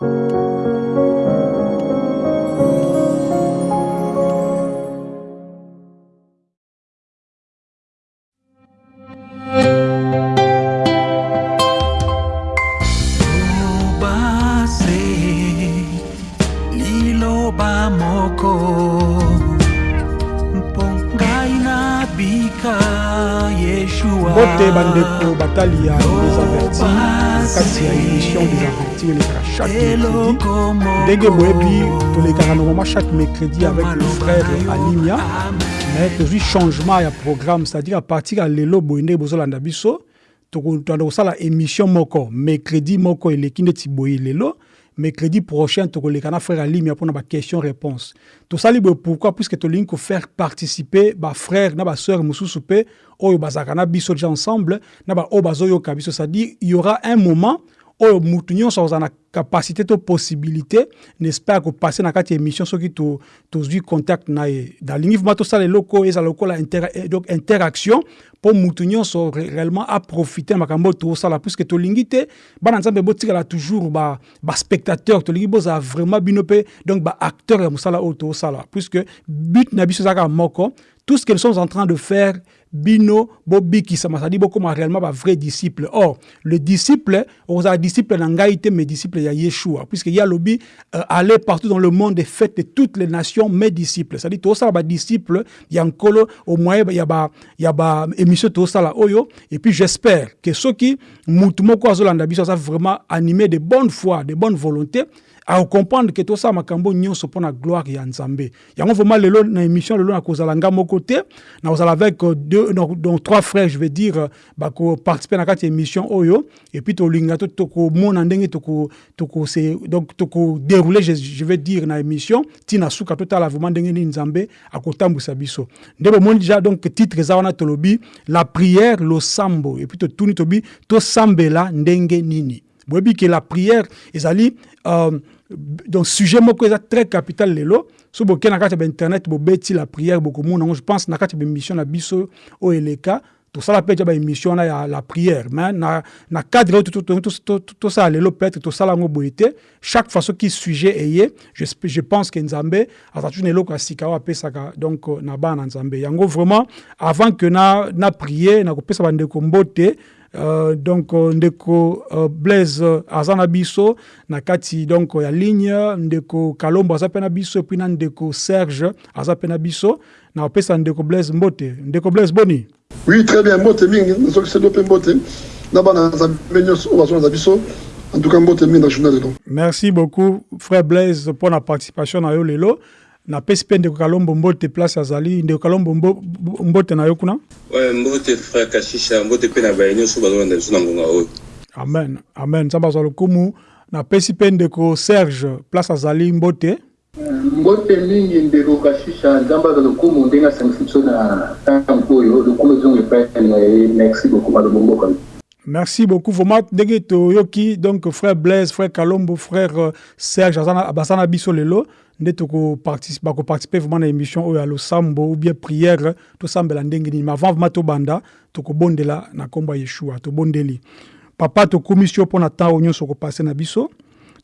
mbote mercredi ndenge boyebi tolekaka normalement chaque mercredi avec le frère alimia. Mais tozwi changement ya programme c'est-à-dire à partir ya lelo boye ndenge bozolanda biso tokotanda kosala émission moko. Mercredi moko eleki ndeti boye lelo. Mercredi prochain tokoleka na frère alimia mpona baquestion réponse tosali boye pourquoi? Puisque tolingi kofaire participer bafrère na basœur mosusu mpe oyo bazalaka na biso déjà ensemble na baoyo bazoyoka biso c'est-à-dire il y aura un moment oyo mutu nyonso akozala na capacité to possibilité n'est-ce pas kopase na kati ya émission soki tozwi contact na ye. Nalingi vraimen tosala eloko oyo ezala lokola donc interaction mpo mutu nyonso réellement aprofite na makambo oyo tozosala. Puisque tolingi te bana nzambe botikala toujours baspectateur tolingi bozala vraiment bino mpe donc baacteur ya mosala oyo tozosala. Puisque but na biso ezalaka moko tout ce que nous sommes en train de faire bino bobikisama c'est-à-dire bokoma réellement bavrai disciple. Or le disciple ozala disciple na ngai te mais disciple ya yeshua. Puisque ya lobi euh, partout dans le monde et faites de toutes les nations mes disciples. C'est-à-dire tosala badisciple ya nkolo au moyen ya ba ya ba tosala oyo et puis j'espère que soki mutu moko azolanda biso aza vraiment animé de bonne foi de bonne volonté akokomprendre ke tosala makambo nyonso mpo na gloire ya nzambe. Yango vraiment lelo na émission lelo nakozala nga moko te nakozala avec deux, donc, trois frères je veux dire bakoparticipe na kati émission oyo et puis tolinga to tokomona ndenge donc tokodéroule je, je veux dire na émission ntina suka totala vraiment ndenge nini nzambe akotambwisa biso. Nde bomoni déjà donc titre eza wana tolobi la prière losambo et puis totuni tobi tosambela ndenge nini. Boyebi ke la prière ezali euh, donc sujet moko très capital lelo. So bokei na kati ya bainternet la prière bokomona yango je pense na kati ya baémission na biso oyo eleka tosala mpe wana ya la prière. Mais na, na cadre peut-être tosala yango boye te. Chaque fois soki sujet eye je, je pense ke nzambe aza toujours na eloko ya donc na bana na nzambe. Yango vraiment avant na, na mbote Uh, donc uh, ndeko uh, blaise uh, aza na biso na kati donc ya ligne ndeko kalombo aza mpe na biso epui na ndeko serge aza mpe na biso. Na opesa ndeko blaise mbote. Ndeko blaise boni? Oui très bien mbote mingi. Nazokiselo mpe mbote. Na bana nzambe nyonso oyo bazolanda biso. En tout cas mbote mingi na journal lelo merci beaucoup frère blaise mpo na participation na yo lelo napesi mpe ndeko kalombo mbote place azali ndeko kalombo mbote na yo kuna? Mbote frère kashisha mbote mpe na baye nyonso bazolanda biso na ngonga oyo amen amen. Nzambe azwa lokumu. Napesi mpe ndeko serge place azali mbote? Mbote mingi ndeko kashisha nzambe azwa lokumu ndenge asangisi biso na ntango oyo lokumu ezongo epai na ye. Merci beaucoup malobo mboka Merci beaucoup. Vraiment, ndenge toyoki donc frère Blaise, frère Kalombo, frère Serge Abasana Biso lelo nde participer vraiment na émission oyo ya losambo ou bien prière tosambela ndenge nini. Avant vraiment tobanda tokobondela na nkombo ya yeshua tobondeli papa tokumisi yo mpo na ntango oyo nyonso okopase na biso.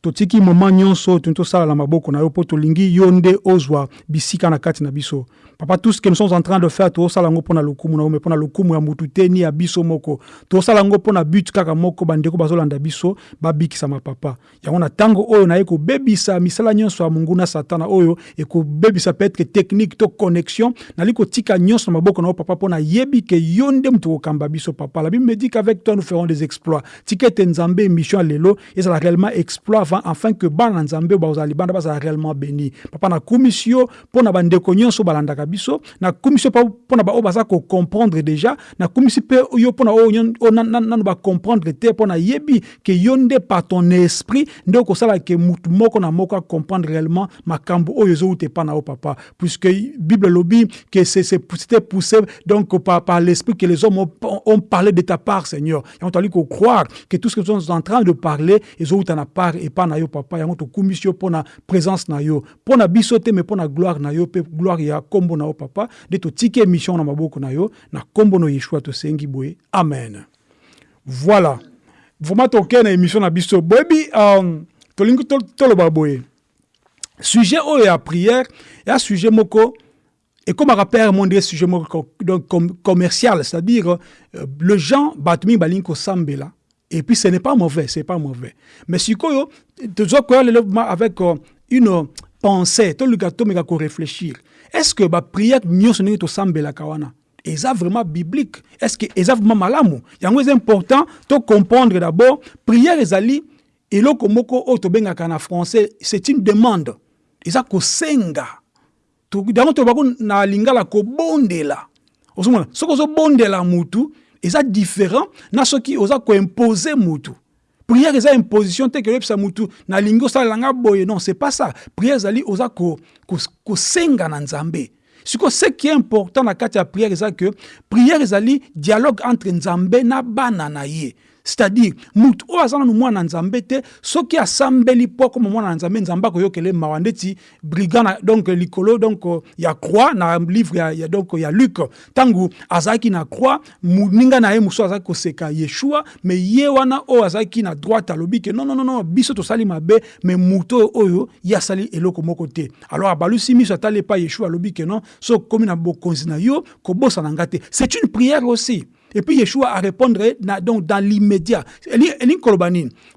Totiki moma nyonso oyo toni tosala na maboko na yo mpo tolingi yo nde ozwa bisika na kati na biso papa tout ce que nous sommes en train de faire tozosala yango mpo na lokumu na yo me mpo na lokumu ya mutu te ni ya biso moko tozosala yango mpo na but kaka moko bandeko bazolanda biso babikisama papa yango na ntango oyo naye kobebisa misala nyonso ya monguna satana oyo ekobebisa peut-être technique to connexion nali kotika nyonso na maboko na papa mpo nayebi ke yo nde biso papa la bible me dit qu'avec toi nous ferons des exploits tika ete nzambe émission ya lelo ezala réellement exploit avant afin que bana na nzambe bazala réellement béni papa nakumisi yo mpo na bandeko nyonso balandaka biso nakumisi yo na baoyo baza déjà nakumisi mpe yo mpo na oyo ke par ton esprit nde okosala ke mutu moko na moko acomprendre réellement makambo oyo epa na papa. Puisque bible elobi que c'était poussé donc par, l'esprit que les hommes ont, parlé de ta part seigneur. Yango tozali kocroire que tout ce que nous sommes en train de parler ezowuta na part epa na yo papa. Yango yo mpo na présence na yo. Mpo na biso te me mpo na gloire na yo mpe gloire ya na yo papa. Nde totiki émission na maboko na yo na nkombo na yeshua tosengi boye. Amen. Voilà. Vraiment tokei na émission na biso. Boyebi um, tolingi toloba boye. Sujet oyo ya prière ya sujet moko ekomaka mpe monde sujet moko donc commercial c'est-à-dire euh, le gens balingi kosambela et puis ce n'est pas mauvais c'est pas mauvais. Mais sikoyo tozokoya lelo avec euh, une pensée korefléchir est ce que baprière nyonso ndenge tosambelaka wana? Eza vraiment biblique. Est ce que eza vraiment malamu? Yango eza important to comprendre d'abord prière ezali eloko moko oyo tobengaka na français. C'est une demande. Eza kosenga. Yango tolobako na lingala kobondela. Ozomona soki ozobondela mutu eza différent na soki oza koimpose mutu prière eza imposition te ke oyebisa mutu. Nalingi osalelanga boye. Non c'est pas ça. Prière ezali oza kosenga ko, ko na nzambe. Sikoyo ce qui est important na kati ya prière eza ke prière ezali dialogue entre nzambe na bana na ye c'est-à-dire mutu oyo aza nanu mwana nzambe te soki asambeli mpo akoma mwana na nzambe nzambe ndeti brigand donc likolo donc ya croix na livre ya, donc ya luc. Ntango azalaki na croix moninga na ye mosusu azalaki koseka yeshua me ye wana oyo azalaki na droite alobi ke non, non, non, biso tosali mabe me mutu oyo ye asali eloko moko te. Alors abalusi miso atali yeshua alobi ke non so okomi na bokonzi na yo kobosana nga te. C'est une prière aussi Et puis Yeshua a répondre donc dans l'immédiat.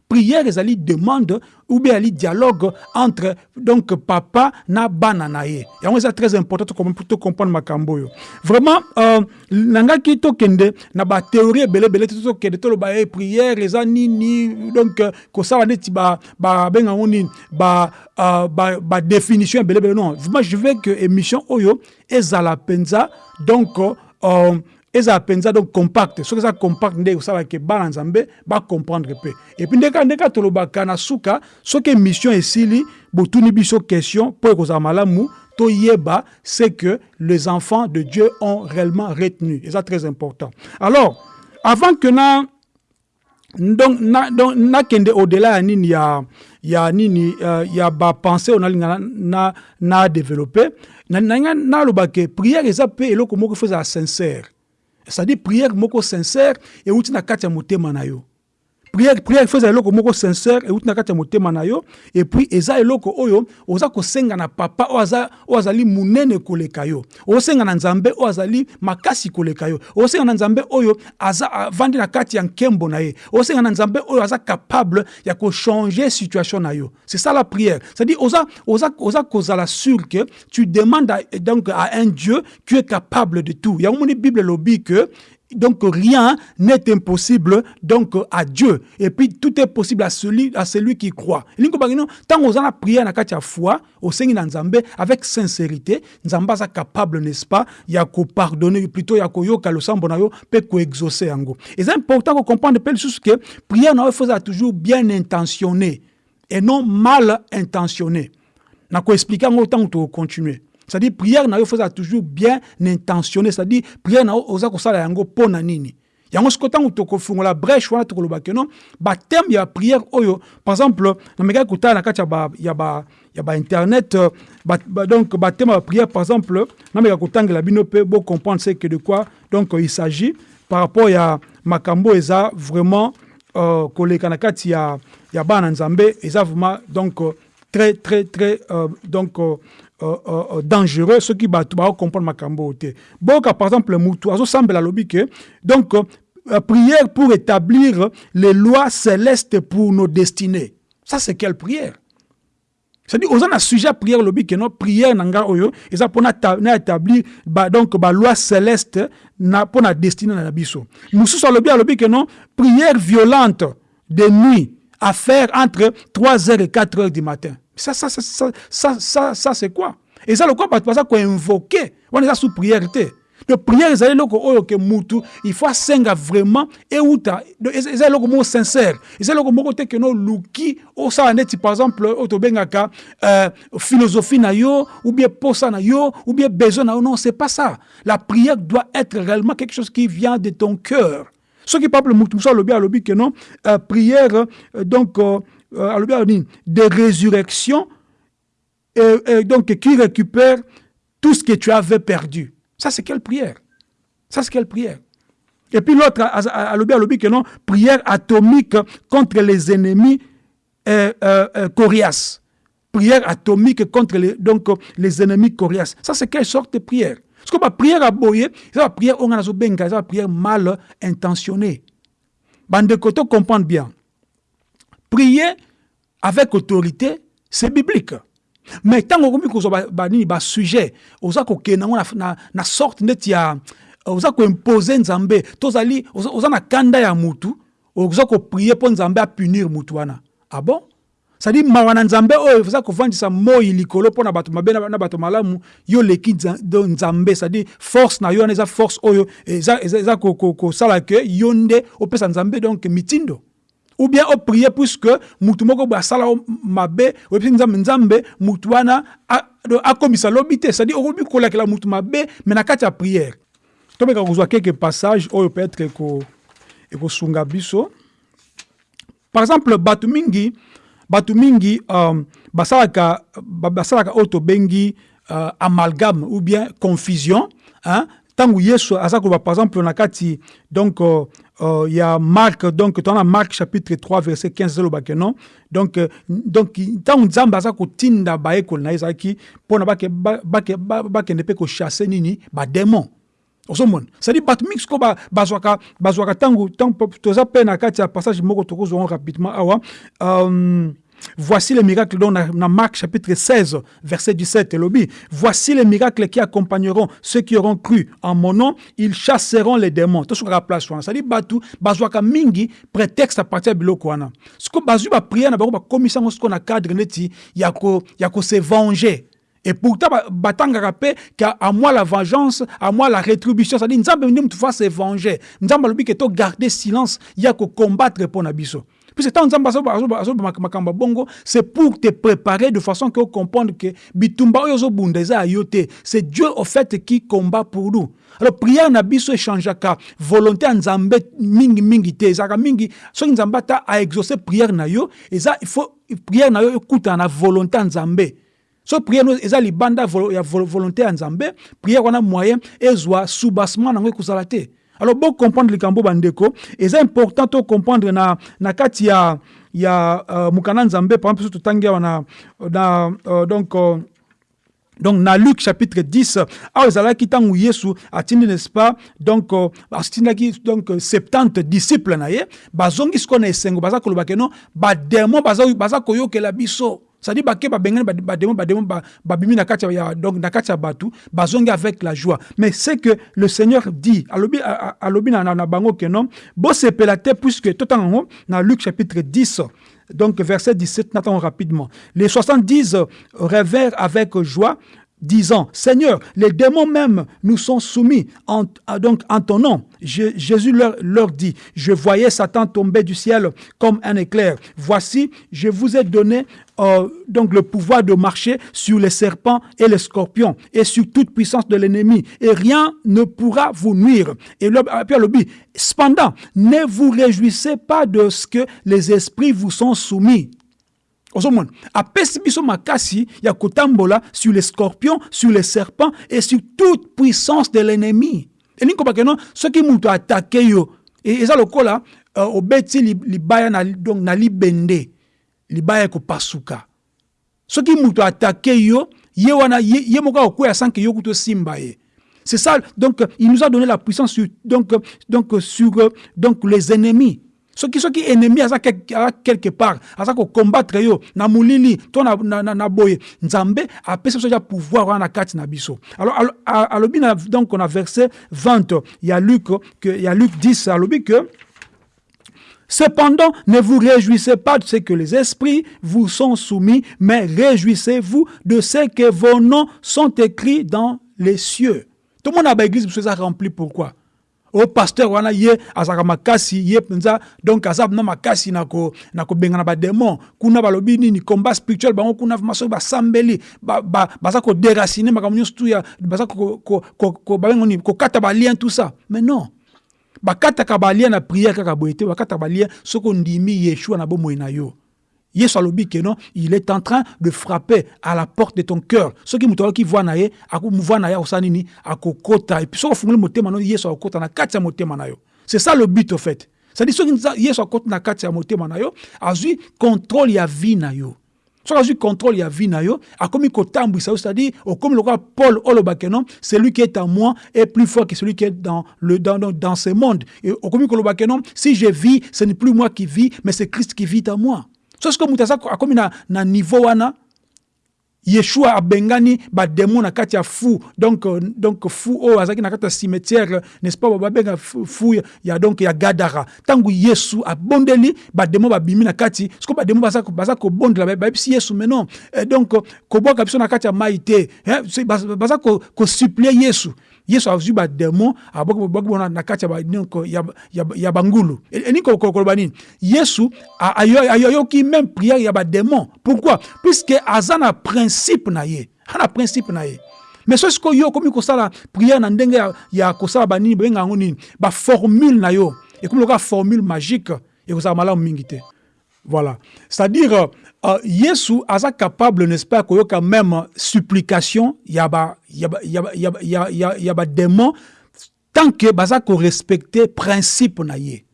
Prière ezali demande ou bien dialogue entre papa na bana na très important pour to comprendre makambo yo. Vraiment euh nangaki to kende na ba prière donc uh, belé non. Moi je veux que émission oyo donc euh, eza mpenza donc compact. Soki eza compact nde osalaka bana nzambe bacomprendre mpe epuis ndeka ndeka tolobaka na suka soki émission esili botuni biso question mpo ekozala malamu toyeba c'est que les enfants de dieu ont réellement retenu. Eza très important. Alors avant que na donc na nakende au-delà ya nini ya ya nini uh, ya bapense oyo nalinga na, na, na développe nanga nalobake prière eza mpe eloko moko fo ezala sincère c'est-à-dire prière moko sincère euti na kati ya motema na yo prière prière eza eloko moko sincère euti na kati motema na yo. Et puis eza eloko oyo oza kosenga na papa oyo aza oyo azali koleka yo. Osenga na nzambe oyo makasi koleka yo. Osenga na nzambe oyo aza avandi na kati ya nkembo na ye. Osenga na nzambe oyo aza capable ya kochanger situation na yo. C'est ça la prière. C'est-à-dire oza oza oza sûr que tu demandes à, donc à un dieu qui est capable de tout. Yango moni bible elobi que donc rien n'est impossible donc à Dieu. Et puis tout est possible à celui, à celui qui croit. Tant qu'on a prié na katia foi au Seigneur Nzambe avec sincérité, Nzamba est capable, n'est-ce pas, ya ko pardonner plutôt ya ko yoka le sambo na yo pe ko exaucer ango. Et c'est important qu'on comprenne peu que prière na faut toujours bien intentionnée et non mal intentionnée. Na ko expliquer en autant que continuer. C'est-à-dire prière na yo foza toujours bien intentionné. C'est-à-dire prière na yo oza kosala yango mpo na nini. Yango siko ntango tokofungola brèche wana tokolobake non? Bateme ya prière oyo par exemple namekaki kotala na kati ya bainternet ba, ba, ba, donc bateme ya prière par exemple nameka kotangela bino mpe bocomprendre ce que de quoi donc il s'agit. Par rapport ya makambo eza vraiment euh, koleka na kati ya, ya bana nzambe eza vraiment donc euh, très très très euh, donc euh, euh, euh, dangereux ceux qui bato comprendre makambo te boka par exemple mutu azosambela alobi ke. Donc euh, prière pour établir les lois célestes pour nos destinées. Ça c'est quelle prière? C'est-à-dire oza na sujet prière lobi ke no prière na oyo eza mpona na établir ba, donc baloi céleste na mpona destinée na biso mosusu alobi alobi ke non? Prière violente de nuit à faire entre 3 heures et 4 heures du matin ça, ça, ça, ça, ça, ça, ça c'est quoi? Et ça, le quoi, parce qu'on invoqué. On est sous priorité. De prière, c'est le oyo que mutu, il faut senga vraiment et outa. C'est le mot sincère. C'est le mot que no luki o sa neti par exemple otobengaka euh, philosophie na yo ou bien posa na yo ou bien besoin na yo non, c'est pas ça. La prière doit être réellement quelque chose qui vient de ton cœur. Ce qui parle mutu bien le que non euh, prière euh, donc euh, de résurrection, donc qui récupère tout ce que tu avais perdu. Ça, c'est quelle prière? Ça, c'est quelle prière? Et puis l'autre, à que non, prière atomique contre les ennemis euh, euh, coriaces. Prière atomique contre les, donc, les ennemis coriaces. Ça, c'est quelle sorte de prière? Parce que la prière à boyer, c'est la prière on prière mal intentionnée. Bande de comprendre bien. Prier avec autorité, c'est biblique. Mais tant que vous avez un sujet, vous avez na sorte de ya oza koimpose nzambe. Tozali oza na kanda ya mutu oza koprie mpo nzambe apunir mutu wana. Ah bon? Sadi mawa na nzambe oyo eza kovandisa moi likolo mpo na bato na sadi force na yo force oyo eza, kosala ke yo nde opesa nzambe. Mitindo ou bien oprie puisque mutu moko boye asala mabe oyebisi nzambe nzambe mutu akomisa lobi te. Sadi okomi kolakela mutu mabe me na kati ya priere tobeka kozwa quelques passages oyo peut-être ekosunga biso. Par exemple bato mingi bato mingi um, basalaka basalaka oyo tobengi uh, amalgame ou bien confusion hein? ntango yesu aza koloba par exemple na kati donc uh, uh, ya mark donc tona mark chapitre 3 verset 15 ezalobake non? Donc uh, donc ntango nzambe aza kotinda bayekoli na ye ezalaki mpona bakende mpe kochasse nini? Bademon ozomona cestadi bato mingi sikoyo bazwaka bazwaka ntango toza mpe na kati passage moko rapidement awa. Um, Voici les miracles dans, Marc chapitre 16, verset 17, lobby. Voici les miracles qui accompagneront ceux qui auront cru en mon nom, ils chasseront les démons. Tout ce qu'on place, c'est-à-dire batu, bazwaka mingi prétexte à partir de biloko wana. Ce que bazu ba prière na ba commission ce qu'on a cadre neti yako yako se venger. Et pourtant, batanga mpe à moi la vengeance, à moi la rétribution. Nzambe ndi mutu fa se venger. Lobi ke to garder silence, ya ko combattre pour na biso. Puis tant nzambe makambo bongo, c'est pour te préparer de façon que comprendre que bitumba oyo zo bundeza ayote. C'est Dieu au fait qui combat pour nous. Alors prière na biso échangeaka volonté ya nzambe mingi mingi te ezalaka mingi soki nzambe ata aexauce prière na yo eza il faut prière na yo ekutana na volonté ya nzambe so prière no eza libanda ya volonté ya nzambe prière wana moyen ezwa soubassement nango ekozala te alors bo comprendre likambo bandeko. Eza important to comprendre na, na kati ya, ya uh, mokanda nzambe. Par exemple so totangi awa na, na uh, donc uh, donc na Luc chapitre 10 awa ezalaki ntango yesu atindi n'est-ce pas? Donc uh, atindaki donc 70 disciples na ye. Bazongi sikoyo na esengo baza koloba ke non bademo baza, baza koyokela biso c'est-à-dire bake babengani bademo bademo babimi donc na ya batu bazongi avec la joie mais c'est que le Seigneur dit alobi alobi na, bango ke non bosepela te puisque totanga yango na Luc chapitre 10 donc verset 17 n'attendons rapidement les 70 révèrent avec joie disant, Seigneur, les démons même nous sont soumis en, donc en ton nom. Jésus leur, leur dit, je voyais Satan tomber du ciel comme un éclair. Voici, je vous ai donné euh, donc le pouvoir de marcher sur les serpents et les scorpions et sur toute puissance de l'ennemi. Et rien ne pourra vous nuire. Et Pierre le dit, cependant, ne vous réjouissez pas de ce que les esprits vous sont soumis. Ozomona apesi biso makasi ya kotambola sur les scorpions sur les serpents et sur toute puissance de l'ennemi. Elingi kobake no soki moto atake yo eza lokola uh, obeti libaya na, donc, na libende libaya ekopasuka soki moto atake yo ye wana ye, ye moko akokwea sanke yo kuta osimba ye. C'est ça donc il nous a donné la puissance sur, donc, donc, sur donc, les ennemis. Soki soki ennemi aza quelque part aza kokombattre yo na molili to na, na, na, boye nzambe pouvoir na kati biso. Alors alobi donc na verset 20 ya Luc ya Luc 10 alobi que Cependant, ne vous réjouissez pas de ce que les esprits vous sont soumis, mais réjouissez-vous de ce que vos noms sont écrits dans les cieux. Tout le monde a l'église, vous rempli pourquoi? O pasteur wana ye azalaka makasi ye mpenza donc aza na makasi na kobengana bademon kuna balobi nini? Combat spirituel bango kuna masoki basambeli. Baza koderacine makambo nyonso tu ya baza babengo nini kokata balien tout ça. Mais non bakataka balien na prière kaka boye te bakataka balien soki ondimi yeshua na bomoi na yo. Yesu alobi ke non il est en train de frapper à la porte de ton cœur. Soki moto alaki voi na ye voi na ye akosala nini? Akokota. Epuis soki ofungoli motema no yesu akokota na kati ya motema na yo. C'est ça le but au fait. C'est-à-dire yesu akoti na kati ya motema na yo azwi contrôle ya vie na yo soki azwi contrôle ya vie na yo akomi kotambwisa yo c'est-à-dire okomi lokola paul olobake non? Celui qui est en moi est plus fort que celui qui est dans, le, dans, dans, dans ce monde. Et okomi kolobake non? Si je vis ce n'est plus moi qui vis mais c'est christ qui vit en moi. So soki moto akomi na, na niveau wana yeshua abengani bademo na kati ya fu donc, euh, donc fu oyo azalaki na kati cimetière n'est-ce pas babenga fu ya- donc ya gadara. Ntango yesu abondeli bademo babimi na kati. Siko bademo baza, baza kobondela ba- bayebisi yesu mais non. Eh, donc euh, kobwaka biso na kati ya mai te eh, baza baza ko- yesu yesu azwi bademo abwaki bona na kati ya bangulu E- ko- koloba nini? Yesu a- ayo- ayoyoki même prière ya bademon pourquoi? Puisque aza na principe na ye. Aza principe na ye. Mais so sikoyo yo okomi kosala prière na ndenge ya, ya kosala banini yango nini? Baformule na yo. Ekomi lokola formule magique ekozala malamu mingi te. Voilà. C'est-à-dire, euh, Yesu aza capable, n'est-ce pas, koyoka même supplication, yaba, yaba, yaba, yaba, yaba, yaba démon, tant que baza ko respecter principe na ye.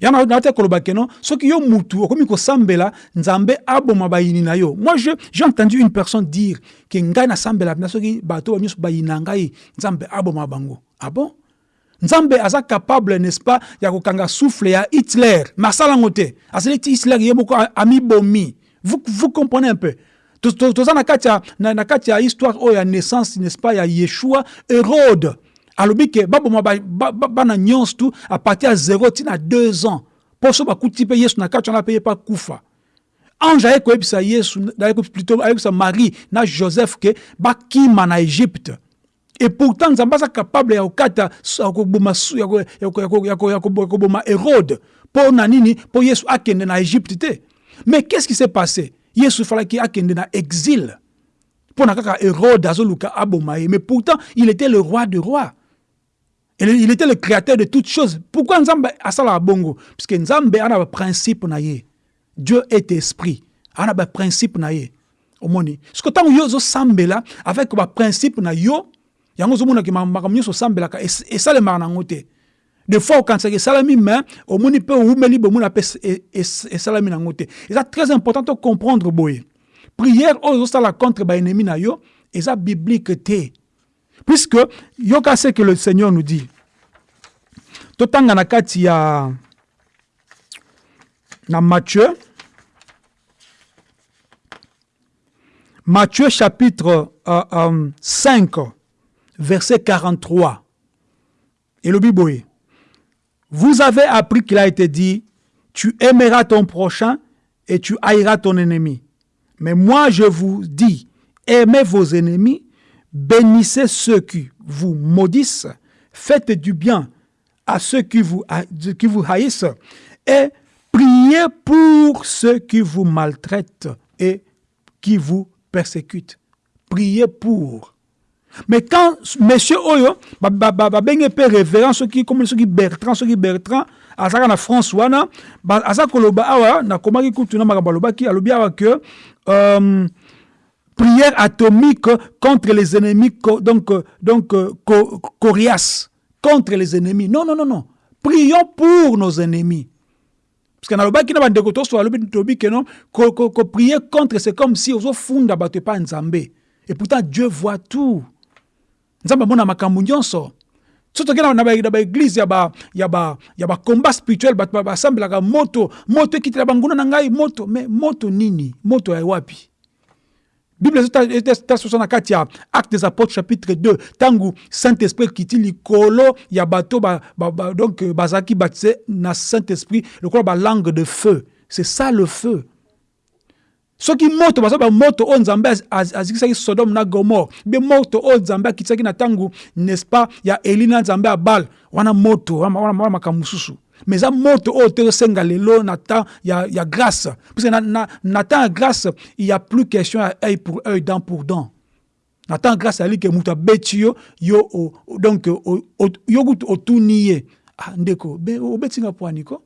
yana na te koloba ke non? Soki yo mutu okomi kosambela nzambe aboma bayini na yo. Moi je j'ai entendu une personne dire ke ngai nasambela mpena soki bato ba nyonso bayini na ngai nzambe aboma bango. Ah bon? Nzambe aza capable n'est-ce pas ya kokanga souffle ya hitler. Mais asala yango te. Asali ti hitler ye moko amibomi vous, vous comprenez un peu To- to- toza na kati ya na, na kati ya histoire oyo ya naissance n'est-ce pas ya yeshua hérode alobi ke baboma ba- ba- ba- bana nyonso tu a partir ya 0 ntina 2 ans mpo so bakuti mpe yesu na kati wana mpe ye mpe akufa ange yesu plutôt marie na joseph ke bakima na egypte et pourtant capable ya kokata ya koboma hérode mpo na nini mpo yesu akende na mais qu'est ce qui s'est passé? Yesu falaki akende na exil. Mpo na kaka hérode azoluka aboma ye mais pourtant il était le roi de roi il était le créateur de toutes choses. Pourquoi nzambe asalaka bongo? Puisque nzambe ana baprincipe na ye. Dieu est esprit. Ana baprincipe na ye. Omoni. Siko ntango yo ozosambela avec baprincipe na yo yango ozomonaki ma- makambo nyonso osambelaka. Es- esalemaka nango te de fois okanisaka esalami me omoni mpe owumeli bomona mpe es- es- es- esalami nango te eza très important to comprendre boye prière oyo ozosala contre baennemi na yo eza biblique te. Puisque yoka ce que le seigneur nous dit totanga na ya na matthieu matthieu chapitre euh, euh, 5 verset 43 elobi boye vous avez appris qu'il a été dit tu aimeras ton prochain et tu haïras ton ennemi mais moi je vous dis aimez vos ennemis bénissez ceux qui vous maudissent faites du bien à ceux qui vous, haïssent et priez pour ceux qui vous maltraitent et qui vous persécutent. Priez pour. Mais quand monsieur oyo ba- ba- ba- babenge mpe révérend soki comme soki bertrand soki bertrand azalaka na france wana aza koloba awa nakomaki kutu na makambo alobaki alobi awa euh, prière atomique contre les ennemis donc, donc euh, co- coriaces contre les ennemis. Non non non non. Prions pour nos ennemis. Parce que nalobaki na bandeko toso alobi tobi ke non ko- ko- koprier contre c'est comme si ozofunda bato epa nzambe. Et pourtant dieu voit tout nzambe amona makambo nyonso. So toke na ba- na baeglise ya ba- ya ba- ya bacombat spirituel bato ba- basambelaka moto moto ekitela banguna na ngai moto mais moto nini? Moto ya wapi? Bible etasosa na kati ya acte des apôtres chapitre 2 ntango saint-esprit ekiti likolo ya bato ba, ba, ba, donc bazalaki baptisé na saint-esprit lokola balangue de feu. C'est ça le feu soki moto baza bamoto oyo nzambe az- az- azikisaki sodome na gomore mpe moto oyo nzambe akitisaki na ntango n'est-ce pas ya eli na nzambe ya bale wana moto wana makambo mosusu. Mais eza moto oyo te osenga lelo na temps ya, ya grâce. Puisque na, na, na temps ya grâce il y a plus question ya œil pour œil dent pour dent. Na temps grâce ali ke moto abeti yo yo o- donc o- o- yo kutu otuni ye. Ah, ndeko be- obeti nga pwani ko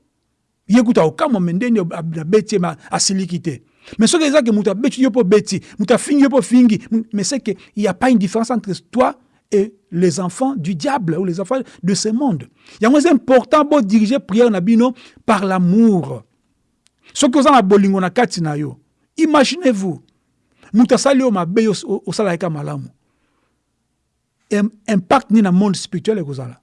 ye kutu aokama me ndeni abeti ye ma asiliki te mais moto abeti yo mpo beti moto afingi yo mpo fingi mais c'est que il y a pas une différence entre toi et les enfants du diable ou les enfants de ce monde. Il y a important pour diriger prière nabino par l'amour. Ce que vous avez bolingo na kati na yo. Imaginez-vous. Muta sali o mabe o sala eka malamu. Impact ni na monde spirituel e kozala.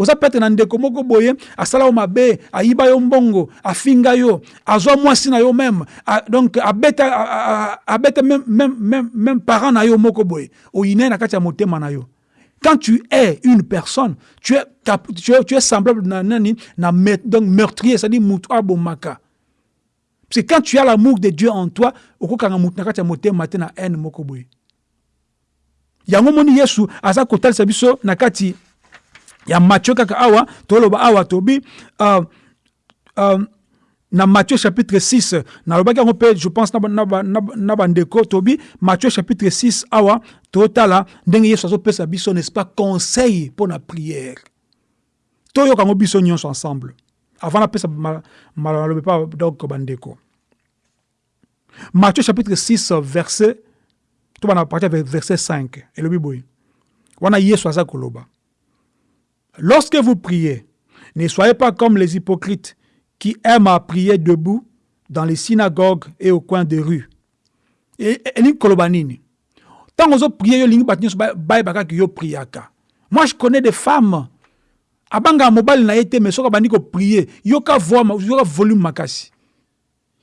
Oza peut-être na ndeko moko boye asala yo mabe ayiba yo mbongo afinga yo azwa mwasi na yo même donc abeta abeta même, même, même, même parent na yo moko boye oyina na kati ya motema na yo quand tu es une personne, tu es, tu es, tu es semblable na, donc meurtrier, c'est-à-dire abomaka. Parce que quand tu as l'amour de Dieu en toi, na kati ya motema matin na haine moko boye. Yango moni Yesu aza kotalisa biso na kati ya Matthieu kaka awa toloba awa tobi uh, uh, na Matthieu chapitre 6 nalobaki yango mpe je pense na bandeko tobi Matthieu chapitre 6 awa totala ndenge yesu azopesa biso n'est-ce pas conseil mpo na prière. Toyoka yango biso nyonso ensemble. Avant napesa malobe pa donc bandeko Matthieu chapitre 6 verset tobana partir verset 5 elobi boye. Wana yesu aza koloba lorsque vous priez ne soyez pas comme les hypocrites qui aiment à prier debout dans les synagogues et au coin des rues. Et elingi koloba nini ntango ozopriye yo olingi bato nyonso bayeba kaka yo priaka. Moi je connais des femmes abangaka mobali na te mais soki abandi kopriye yoka voix yoka volume makasi.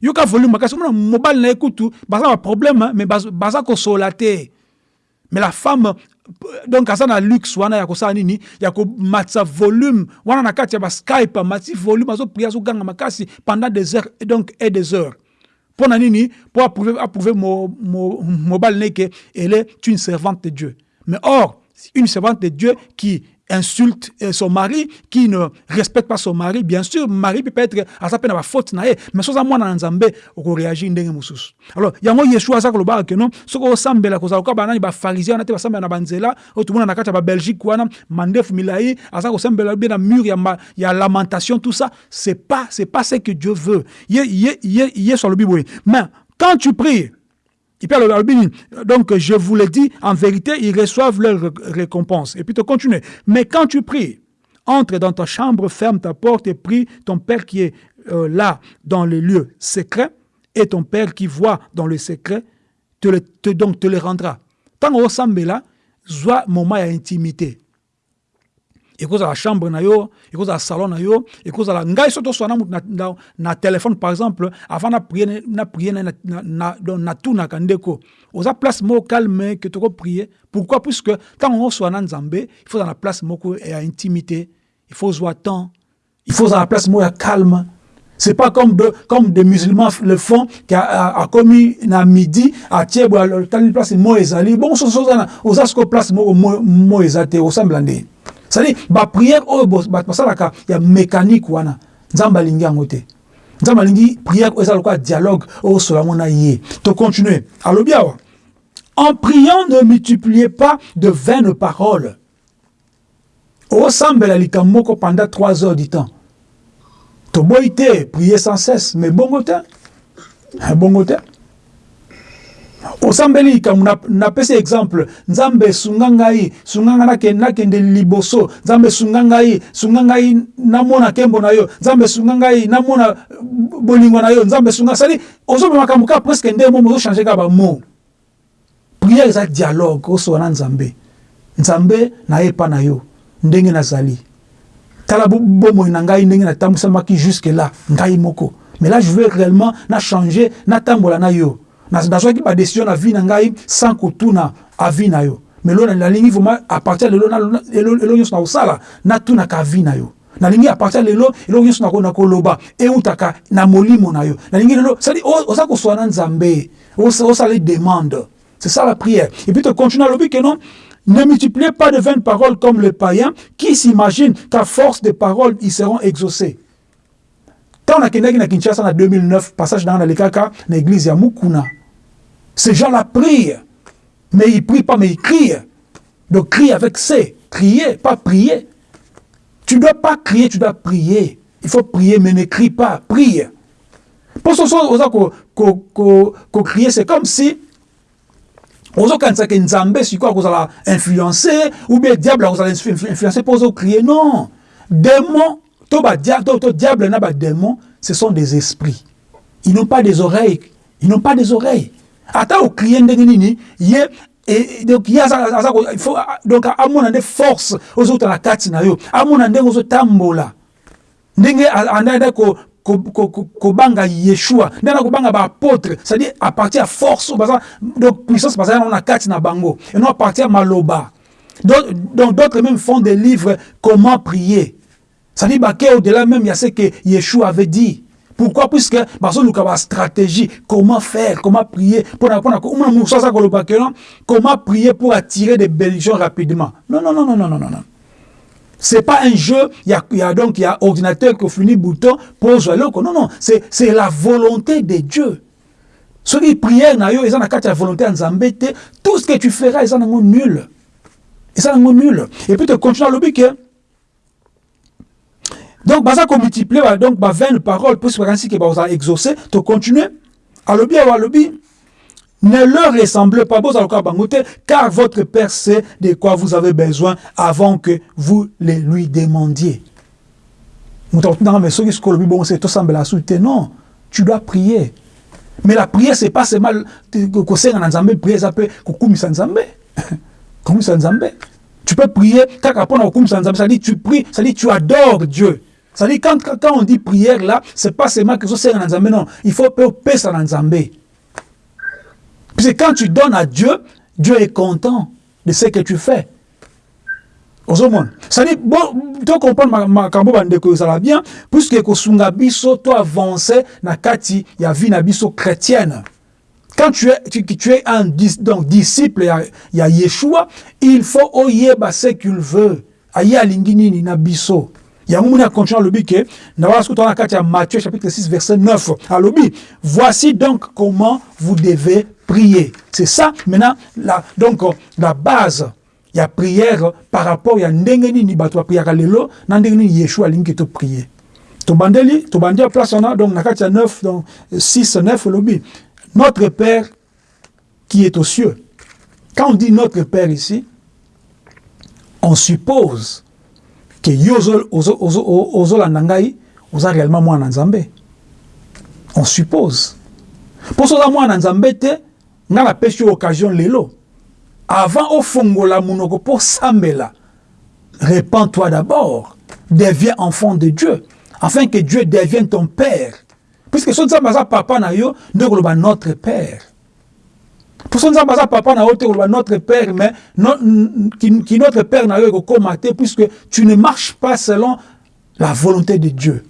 Yoka volume makasi omona mobali na kutu baza baproblème mais baza kosola te. Mais la femme donc aza na luxe wana ya kosala nini? Ya komatisa volume. Wana na kati ya baskype amatisi volume azopria azoganga makasi pendant des heures donc et des heures. Mpo na nini? Mpo approuve, approuve mobali ne ke elle est une servante de dieu. Mais or une servante de dieu qui insulte son mari, qui ne respecte pas son mari, bien sûr, mari peut être à sa peine à faute na mais soza mwana na nzambe oko réagir ndenge mususu. Alors, yango Yeshua sa koloba que non, soko sambela ko zaloka banani ba pharisien na te ba sambela na banzela, o tumuna na kata ba Belgique wana, mandef milai, asa ko sambela bien na mur ya ya lamentation tout ça, c'est pas c'est pas ce que Dieu veut. Yé yé yé yé sur le Bible. Mais quand tu pries, donc, je vous le dis, en vérité, ils reçoivent leur récompense. Et puis, tu continues. Mais quand tu pries, entre dans ta chambre, ferme ta porte et prie ton Père qui est euh, là, dans les lieux secrets, et ton Père qui voit dans le secret, te, le, te donc te le rendra. Tant au là, soit moment d'intimité ekozala chambre na yo ekozala salon na yo ekozala ngai so toswana mutu na, na, na telefone par exemple avant na prie na prie na, na, na, natunaka ndeko oza place moko calme ke tokoprie pourquoi puisque ntango oswana nzambe il faut na place moko ya intimité il faut zwa temps il faut na place moko ya calme c'est pas comme de, comme des musulmans le font qui a, a, a commis na midi à tiebo tali place mo ezali bon oza sko place moko mo, mo ezate osambla ndeni c'est-à-dire baprière oyo basalaka ya mécanique wana. Nzambe alingi yango te. Nzambe alingi prière oyo eza lokola dialogue oyo osola yango na ye. Tocontinue alobi awa. En priant ne multipliez pas de vaines paroles. Osambela likambo moko pendant trois heures du temps. Toboyi te prier sans cesse. Mais bongo te. Bongo te osambeli likambo napesi exemple nzambe esunga ngai sunga ngai nakende liboso nzambe esunga ngai sunga ngai namona nkembo na yo nzambe esunga ngai namona bolingo na yo nzambe esunga sali ozomema makambo kaka presque nde momo ozochange kaka bamo priere eza dialogue osoba na nzambe. Nzambe nayepa na yo ndenge nazali. Tala bomoi na ngai ndenge natambusamaki jusque là ngai moko. Mais là je veux réellement na changer natambola na yo nazwaki badécision na vie na ngai sans kotuna avi na yo. Mais lo nalingi vraiment à partir lelo elo nyonso na kosala natunaka avi na yo. Nalingi à partir lelo eloko nyonso na koloba eutaka na molimo na yo. Nalingi lelo sadi oza kosola na nzambe osala demande c'est ça la prière. Et puis tu continues alobi que non ne multipliez pas de vaines paroles comme les païens qui s'imaginent qu'à force de paroles ils seront exaucés ntango nakendaki na kinshasa na 2009 passage nanga nalekaka na église ya mukuna Ces gens-là prient, mais ils prient pas, mais ils crient. Donc crie avec C, crier, pas prier. Tu ne dois pas crier, tu dois prier. Il faut prier, mais ne crie pas, prie. Pour ce soir, qu'on crier, c'est comme si ozokanisaka nzambe sikoyo akozala influencé ou bien diable akozala influencé mpo ozokrie non démon to, to, to diable na badémon ce sont des esprits. Ils n'ont pas des oreilles. Ils n'ont pas des oreilles. Ata okrie ndenge nini ye et donc ye aza donc amona nde force ozota na kati na yo. Amona ndenge ozotambola ndenge andanda ko kobanga yeshua nde na kobanga baapôtre c'est-à-dire à partir ya force donc puissance bazali nango na kati na bango et non à partir ya maloba donc d'autres même font des livres comment prier c'est-à-dire bake au-delà même il y a ce que yeshua avait dit. Pourquoi? Puisque bazoluka bastratégie comment faire? Comment prier? Mpona mosusu koloba ke non? Comment prier pour attirer des bénédictions rapidement? Non non non non non non non C'est pas un jeu, il y a, donc il y a ordinateur qui finit bouton, pose le Non, non, c'est la volonté de Dieu. Ce qui prière ils ont la volonté en zambete, tout ce que tu feras, ils ont nul. Ils ont nul. Et puis tu continues à l'obique. Donc, baza qu'on multiplie, donc, 20 paroles, pour ce que vous allez exaucer, tu continues à l'obique, à l'obique. Ne leur ressemblez pas, car votre Père sait de quoi vous avez besoin avant que vous le lui demandiez. Non, tu dois prier. Mais la prière, c'est pas seulement que prier, ça peut Tu peux prier, ça dit tu pries, ça dit tu adores Dieu. Ça dit quand, quand on dit prière là, c'est pas seulement que non, il faut payer ça dans Puisque quand tu donnes à Dieu, Dieu est content de ce que tu fais. ozomona cestadire bon to comprendre makambo bandeko ezala bien. Puisque kosunga biso to avance na kati ya vie na biso chrétienne. Quand tu es, tu, tu es un donc, disciple ya, ya yeshua il faut oyeba ce qu'il veut. Aye alingi nini na biso yango moni acontinue alobi ke na wana soki toza na kati ya matthieu chapitre 6 verset 9 alobi voici donc comment vous devez prier. C'est ça, maintenant, la, donc, la base, il y a prière par rapport, a ndengeni ni bato prière lelo, nandengeni Yeshua lingi to prier. Place on a, donc, nakatia 9, donc, 6, 9, lobby. Notre Père qui est aux cieux. Quand on dit notre Père ici, on suppose la nangai oza réellement moi nzambe? On suppose. Pour ça moi nzambe te nga napesi yo occasion lelo avant ofongola monoko mpo sambela répands-toi d'abord deviens enfant de dieu afin que dieu devienne ton père puisque so nzambe aza papa na yo nde notre père po so nzambe aza papa na yo notre père mais no, ki, ki notre père na yo ekokóma te puisque tu ne marches pas selon la volonté de dieu.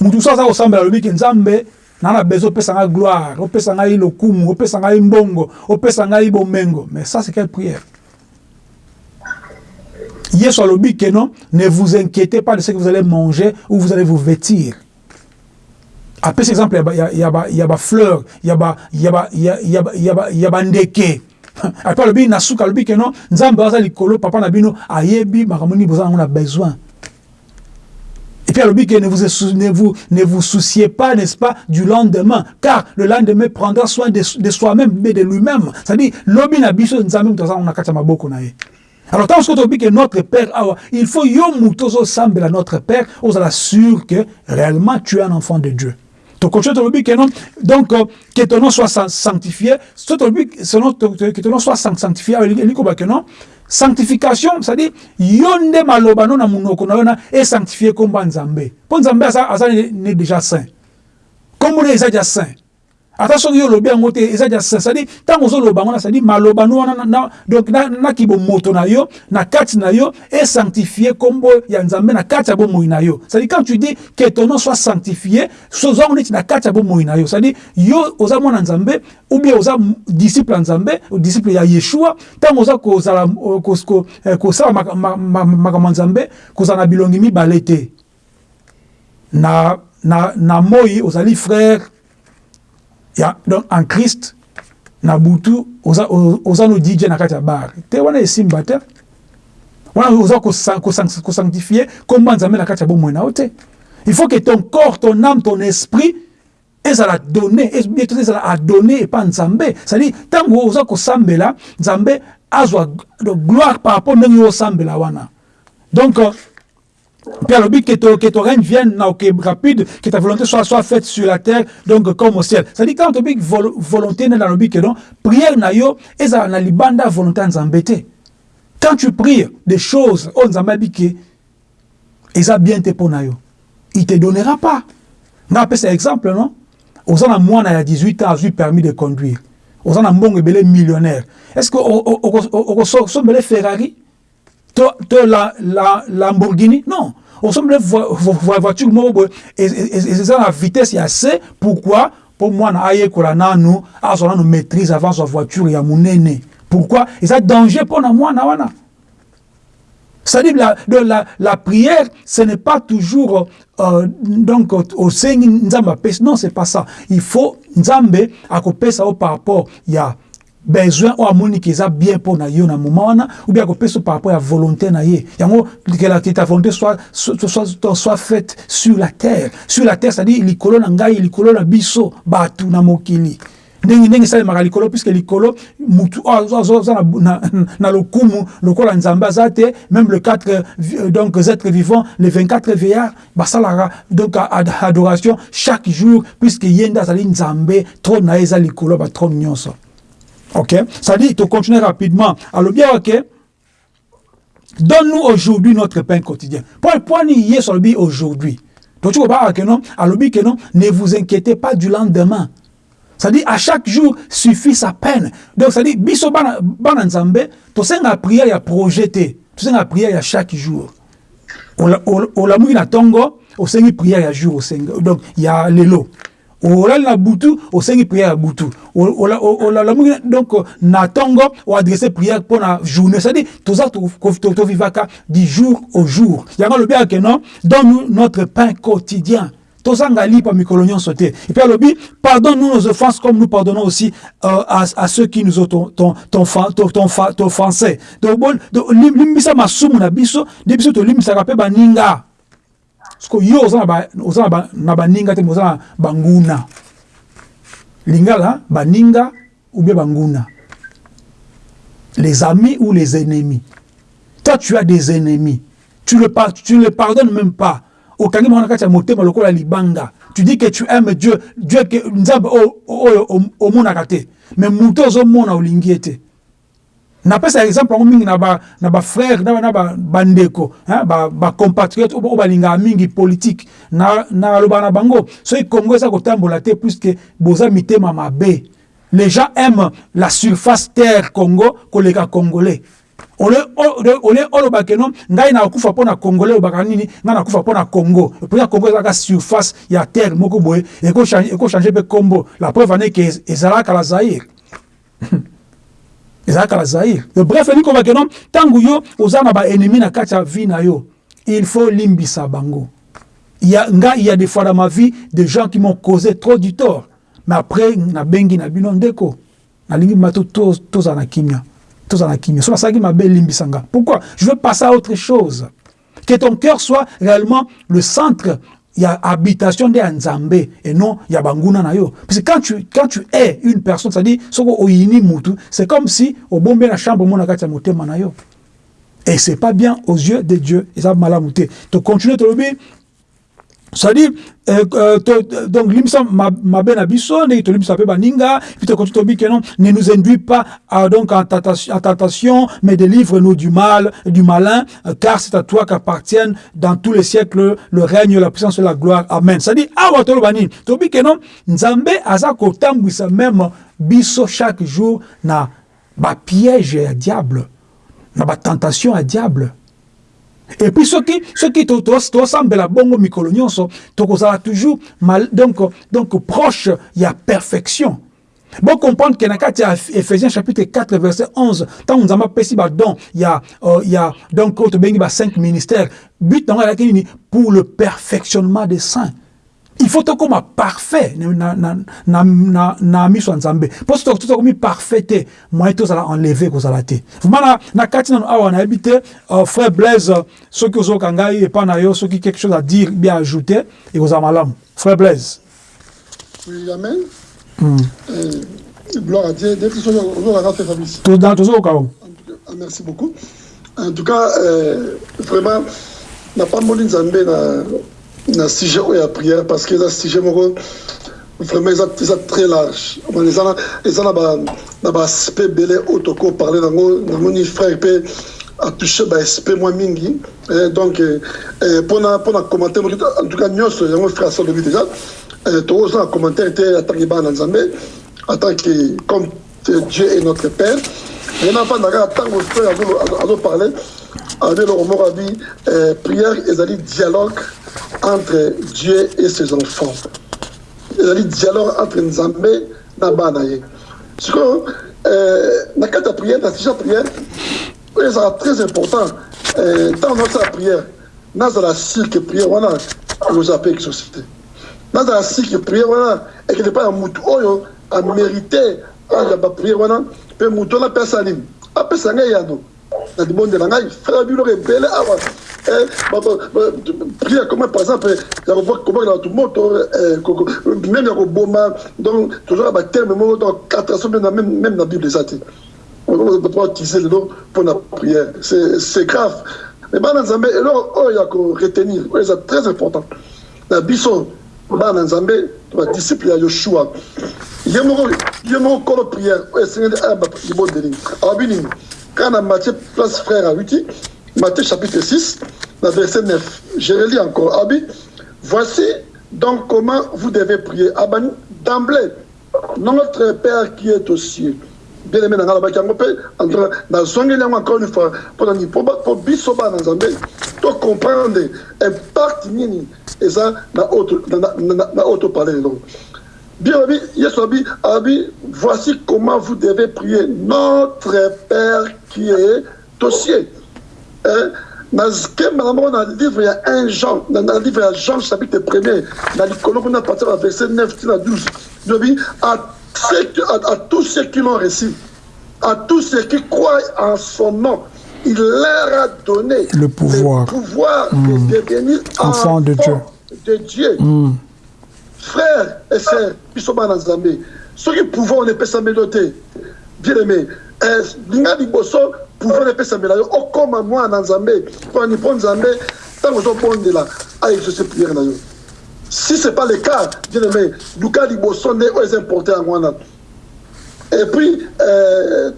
Mutu so aza kosambela alobi ke nzambe nana besoin opesa ngai gloire opesa ngai lokumu opesa ngai mbongo opesa ngai bomengo. Mais ça c'est quelle prière? Yesu alobi ke non? Ne vous inquiétez pas de ce que vous allez manger ou vous allez vous vêtir apesi exemple ya bafleur ya bandeke ape alobi na suka alobi ke non nzambe aza likolo papa na bino ayebi makambo nini boza nango na besoin Et puis, alors, que ne vous, ne, vous, ne vous souciez pas, n'est-ce pas, du lendemain, car le lendemain prendra soin de, de soi-même, mais de lui-même. C'est-à-dire, l'obi na biso nzambe mtoza on a kacha maboko na ye. Alors, tant que notre Père, il faut yo mutozo à notre Père, on la sûr que réellement tu es un enfant de Dieu. Donc, donc que ton nom soit sanctifié, que ton nom soit sanctifié, sanctification c'est-à-dire yo nde maloba no na monoko na yo na esanctifie kombo ya nzambe mpo déjà saint. Kombo ne eza dia saint ata soki yo olobi yango te eza dia saint c'est-à-dire ntango ozoloba yango na c'est-à-dire maloba no wana na, donc naki bomoto na yo na kati na yo esanctifie kombo ya nzambe na kati ya bomoi na yo. C'est-à-dire quand tu dis que ton nom soit sanctifié sozwango neti na kati ya bomoi na yo. C'est-à-dire yo oza mwana nzambe ou bien oza disciple ya nzambe disciple ya yeshua ntango oza kozala eh, kosala makambo ya nzambe kozala na bilongi mibale te. Na, na, na moi ozali frère ya donc en christ na butu oza, oza no dj na kati ya bar. Te wana esimba te wana oza kosanctifie komba nzambe na kati ya bomoi na yo te. Il faut que ton corps ton âme ton esprit ezala donné ezala adonné epa nzambe. Cestadire ntango oza kosambela nzambe azwa gloire par rapport ndenge osambela wana. Donc Puis alors, que ton, que ton règne vienne okay, rapide, que ta volonté soit, soit faite sur la terre, donc comme au ciel. Ça dit quand tu dis vol, volonté dans le que non, prière na yo, et ça na libanda volonté en zambete. Quand tu pries des choses, on zambabi que, et ça bien te pour na yo, il te donnera pas. On appelle ça exemple, non? Aux ans moi, y a 18 ans, j'ai permis de conduire. Aux ans bon belé millionnaire. Est-ce que au sommes les Ferrari? To la, la Lamborghini? Non. On sommes vo voiture moko et eza na vitesse ya c. Pourquoi? Pour mwana ayekola nanu azwa nanu maîtrise avant sa voiture ya monene. Pourquoi? Eza danger mpona mwana wana. C'est-à-dire la, la, la prière, ce n'est pas toujours euh, donc au Seigneur Nzamba Non, c'est pas ça. Il faut Nzambe à par rapport il y besoin oyo amoni ke eza bien mpo na yo na ou bien par rapport ya volonté na ye. Yango que ta volonté soit, soit, soit, soit faite sur la terre. Sur la terre c'est-à-dire likolo na ngai likolo na biso bato na mokili. Ndenge ndenge esalemaka likolo puisque likolo mutu aza na, na lokumu lokola nzambe aza te même le 4 euh, donc êtres vivants les 24 veillards basalaka donc adoration chaque jour puisque ye nde azali nzambe trône na Ok? Ça dit, tu continuer rapidement. Alors bien, ok? Donne-nous aujourd'hui notre pain quotidien. Pour point est sur le aujourd'hui. Donc tu vois que non, alors que non, ne vous inquiétez pas du lendemain. Ça dit à chaque jour suffit sa peine. Donc ça dit biso bana bana nzambe, to senga prière ya projeté. To senga prière ya chaque jour. O la na tongo, o sengi prière ya jour. Donc il y a lelo olali na butu osengi prière butu. Donc na prière mpo na journée. C'est-à-dire toza tovivaka du jour au jour. Yango alobi ake non? Donne notre pain quotidien. Et puis pardonne nous nos offenses comme nous pardonnons aussi euh, à, à ceux qui nous ont offensé donc limbisa masumu na biso. Mpe baninga siko yo oza na baninga te oza na banguna. Lingala baninga ou bien banguna. Les amis ou les ennemis. Toi tu as des ennemis. Tu le, tu le pardonnes même pas. Okangi mwana kati ya motema lokola libanga. Tu dis que tu aimes dieu dieu ke nzambe oyo omonaka te mais moto ozomona olingi ye te napesa exemple yango mingi na bafrère na bandeko bacompatriote oyo balingaka mingi politike nalobaka na bango soki congo eza kotambola te puiske boza mitema mabe. Les gens aiment la surface terre congo koleka congolais. Ole olobake no ngai nakufa mpo na congolais olobaka nini? Ngai nakufa mpo na congo mpona congo ezalaka surface ya terre moko boye ekochange mpe kombo la preuve aneke ezalaka la zaire ezalaka na zaire. Bref elingi kobake no ntango yo oza na baennemi na kati ya vie na yo il faut limbisa bango. Il y a, nga, il y a des fois dans ma vie des gens qui m'ont causé trop du tort. Mais après nabengi na bino ndeko. Nalingi mato tozala na kimia. Tozala na kimia. So nasalaki mabe elimbisa nga. Pourquoi? Je veux passer à autre chose. Que ton cœur soit réellement le centre il y a habitation de Nzambe et non il y a banguna na yo. Parce que quand tu, quand tu es une personne, c'est-à-dire, c'est comme si au bon la chambre, mon agata motema na yo. Et c'est pas bien aux yeux de Dieu. Et ça va mal Tu continues de te c'est-à-dire euh, euh, donc limisa mabe na biso ndenge tolimisa mpe baninga tokonti tobi ke non ne nous induit pas à, donc en tentation, en tentation mais délivre-nous du mal du malin euh, car c'est à toi qu'appartiennent dans tous les siècles le règne la puissance et la gloire. Amen. C'est-à-dire awa toloba nini tobi ke non nzambe aza kotambwisa même biso chaque jour na bapiège ya diable na batentation ya diable et puis soki soki tosambela bongo mikolo nyonso toujours mal, donc, donc proche ya perfection. Bon comprendre kati ya ephésiens chapitre 4 verset 11 ntango nzambe apesi badon ya, uh, ya donc oyo tobengi ba 5 ministères. But ezalaki nini pour le perfectionnement des saints il faut tokóma parfait na, na, na, na, na miso ya nzambe mpo so tokomi parfait te moyen tozala enlevé kozala te vraimen na, na kati nano awa nayebi te uh, frère blaise soki ozoyoka ngai epa na yo soki quelque chose à dire bien ajouter ekozala malamu frère blaise Oui, Amen. Mm. Euh, gloire à Dieu. Dès que ce soit fait Fabrice. Cas, ah, merci beaucoup. En tout cas, euh, vraiment, n'a pas de nzambe na na sujet oyo ya prière parce que eza sujet moko vraiment eza eza très large. Eza na eza na ba na baaspect ebele oyo tokoki parle nango. Namoni frère mpe atouche baaspect mwa mingi. Eh, donc mpona mpona commentaire moki en tout cas nyonso yango frère asa olobi déjà tokoza na commentaire te atanke bana na nzambe atanke comme dieu est notre père. Ye nafanda kaka ntango frère azoparle abi eloko moko abi prière ezali dialogue entre dieu et ses enfants. Ezali dialogue entre nzambe na bana ye. Sikoyo na kati ya prière na sujet ya prière oyo ezalaka très important ntango nazosala prière nazala sire ke prière wana ekozala mpe exaucité nazala sire ke prière ya nini? Na libonde na ngai comme par exemple même donc moko donc catastrophe même na bible eza te utiliser lelo mpona prière. C'est grave. Mais bana nzambe eloko oyo ya koretenir oyo eza très important. Na bana nzambe badisciple ya yoshua. Ye moko ye moko kolo prière. Oyo esengeli ayamba libondeli awabi nini matthieu place frère awiti matthieu chapitre 6 na verset 9 je relis encore. Awabi voici donc comment vous devez prier. Abani d'emblée notre père qui est aux cieux bien aimé na ngai alobaki yango mpe nazongeli yango encore une fois mpona nini po biso bana nzambe tocomprendre impact nini eza na oyo topale lelo bien abi yesu abi abi voici comment vous devez prier notre père qui est aux cieux nakembana moko na livre ya 1 jean na livre ya jean chapitre premier na likolo kuna partir ya verset 9 tina 12 lobi à, à tous ceux qui l'ont reçu, à tous ceux qui croient en son nom, il leur a donné le pouvoir, le pouvoir mmh. de devenir enfant de Dieu. De Dieu. Mmh. Frères et sœurs, Bisoma Nzambe, ceux qui pouvoir ne peuvent s'améliorer, bien aimé, linga liboso pouvoir peut okoma Nzambe, Nzambe, na yo. Si ce n'est pas le cas bien aimé luka liboso nde oyo eza importe yango wana et puis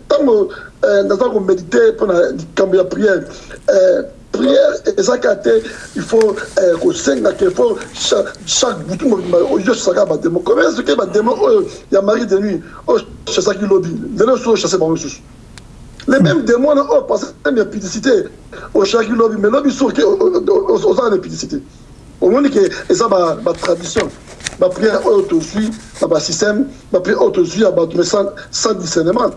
ntango naza komédite mpona likambo ya prière prière ezaka te il faut kosengaka il faut chaque butu mobimba oyosisaka bademo combien soki bademo oyo ya mari de nuit oyo chassaki lobi lelo so ochasse bango lisusu les mêmes démons oyo parce ya publicité. Oshaki lobi mais lobi soki ozala na publicité omoni ke eza batradition baprière oyo tozwi na basystème baprière oyo tozwi ya bato mais sans discernement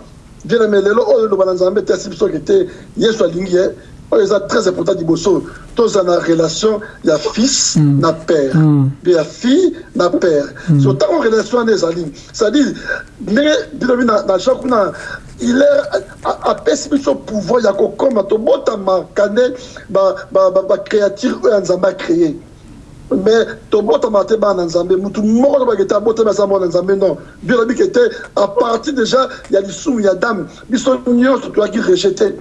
bien aimé lelo oyo eloba na nzambe te asi biso ke te yesu alingi ye oyo eza très important liboso tozala na relation ya fils mm. na père mm. mpe ya fille na père mm. so ntango relation wana ezali c'est-à-dire ndenge bilobi na jean kuna il apesi biso pouvoir ya kokoma tobotamaka nde bacréature oyo ya nzambe acréé mais tobotama te bana nzambe mutu moko tobaki te abotami aza mwana nzambe non. Bio lobiki te à partir déjà ya lisumu ya dame biso nyonso toyaki rejete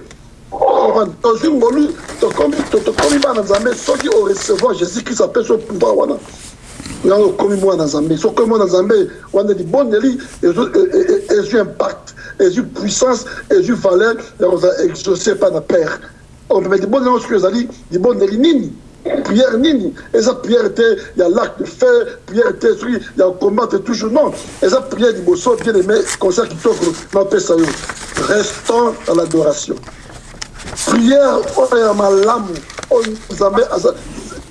tozwi ngolu tokomi bana nzambe soki orecevoir jésus christ apesi o pouvoir wana yango okomi mwana libondeli ezwi impact puissance ezwi valeur ya kozala exaucé pa na libondeli nini prière nini. Eza prière te ya lac de fer prière te soki ya combattre toujours non eza prière liboso bien aimé concert kitoko napesa yo restons à l'adoration. Prière oyo ya malamu nzambe aza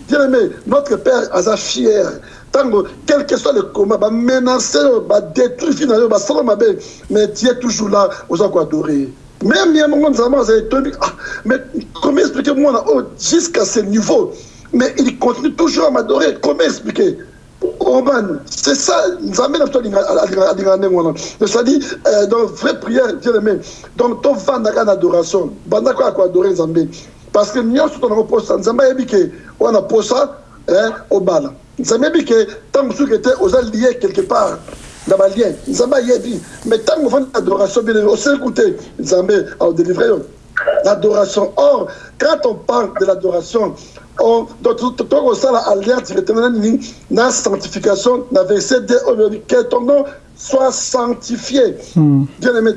bien aimé notre père aza fier. Ntango quel que soit le combat bamenace yo badétruire fi na yo basala mabe mais tu es toujours là oza koadore même mongo nzambe aza etoyebi ah, mais comment expliquer mwana oyo jusqu'à ce niveau? Mais il continue toujours à m'adorer comment expliquer? Oman, c'est ça, Nzambe n'a pas dit C'est-à-dire, donc, vraie prière. Donc, ton fan n'a adoration. Banda quoi adorer. Parce que nous sommes dans le poste, Nzambe a dit que on a poste, hein, au bal. nzambe yebi ke ntango mosusu ete oza lié quelque part balien nzambe ayebi mais ntango ofandi adoration bien oseliku te nzambe aodélivre yo l'adoration or quand on parle de l'adoration tokosala alliance directement na nini na sanctification na verset 2 oyo elobi ke ton nom soit sanctifié. Mm. Bien aimé,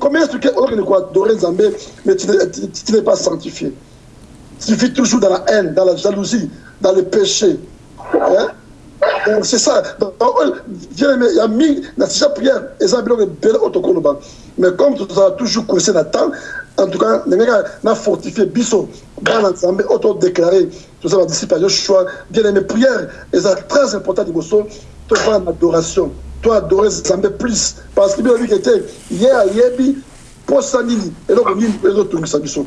comment est-ce que on doit adorer Zambé, mais tu n'es pas sanctifié Tu vis toujours dans la haine, dans la jalousie, dans le péché. Hein? C'est ça. Bien aimé, il y a mis dans cette prière, et ça, il bel autocolobant. Mais comme tu as toujours coursé temps, en tout cas, on a fortifié Bisso, dans l'ensemble, auto-déclaré, tout ça va dissiper Joshua. Bien aimé, prière, et c'est très important, de tu vas en adoration. to adorer nzambe plus parce que bilobi kete ye ayebi mposa nini eloko nini ezotungisa biso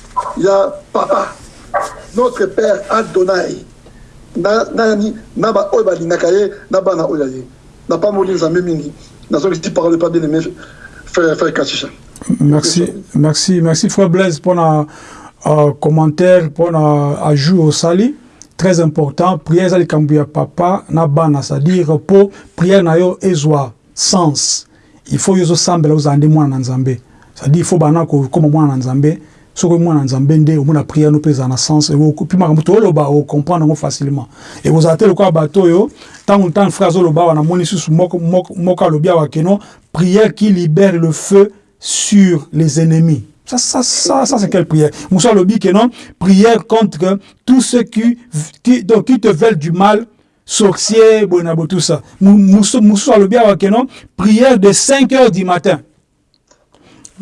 il y a papa notre père Adonai. Nani na ba oyo balingaka ye na bana oyo ye na pamoli nzambe mingi nazongisi parole pas bien merci merci merci frère Blaise un uh, commentaire un ajout au sali. Très important prière ezali likambo ya papa na bana c'est-à-dire mpo prière na yo ezwa sens. Il faut yo ozosambela ozala nde mwana na nzambe. C'est-à-dire il faut bana kokóma mwana na nzambe soki mwana na nzambe nde omona prière no mpe ezala na sens puis makambo tooloba okomprendre yango facilement ekozala te lokola bato oyo ntango ntango frère azoloba awa namoni lisusu moko alobi prière qui libère le feu sur les ennemis Ça, ça, ça, ça c'est quelle prière? Moussa Lobi que non Prière contre tous ceux qui, qui, donc, qui te veulent du mal, sorciers, bonabo, tout ça. Moussa Lobi que non Prière de 5 heures du matin.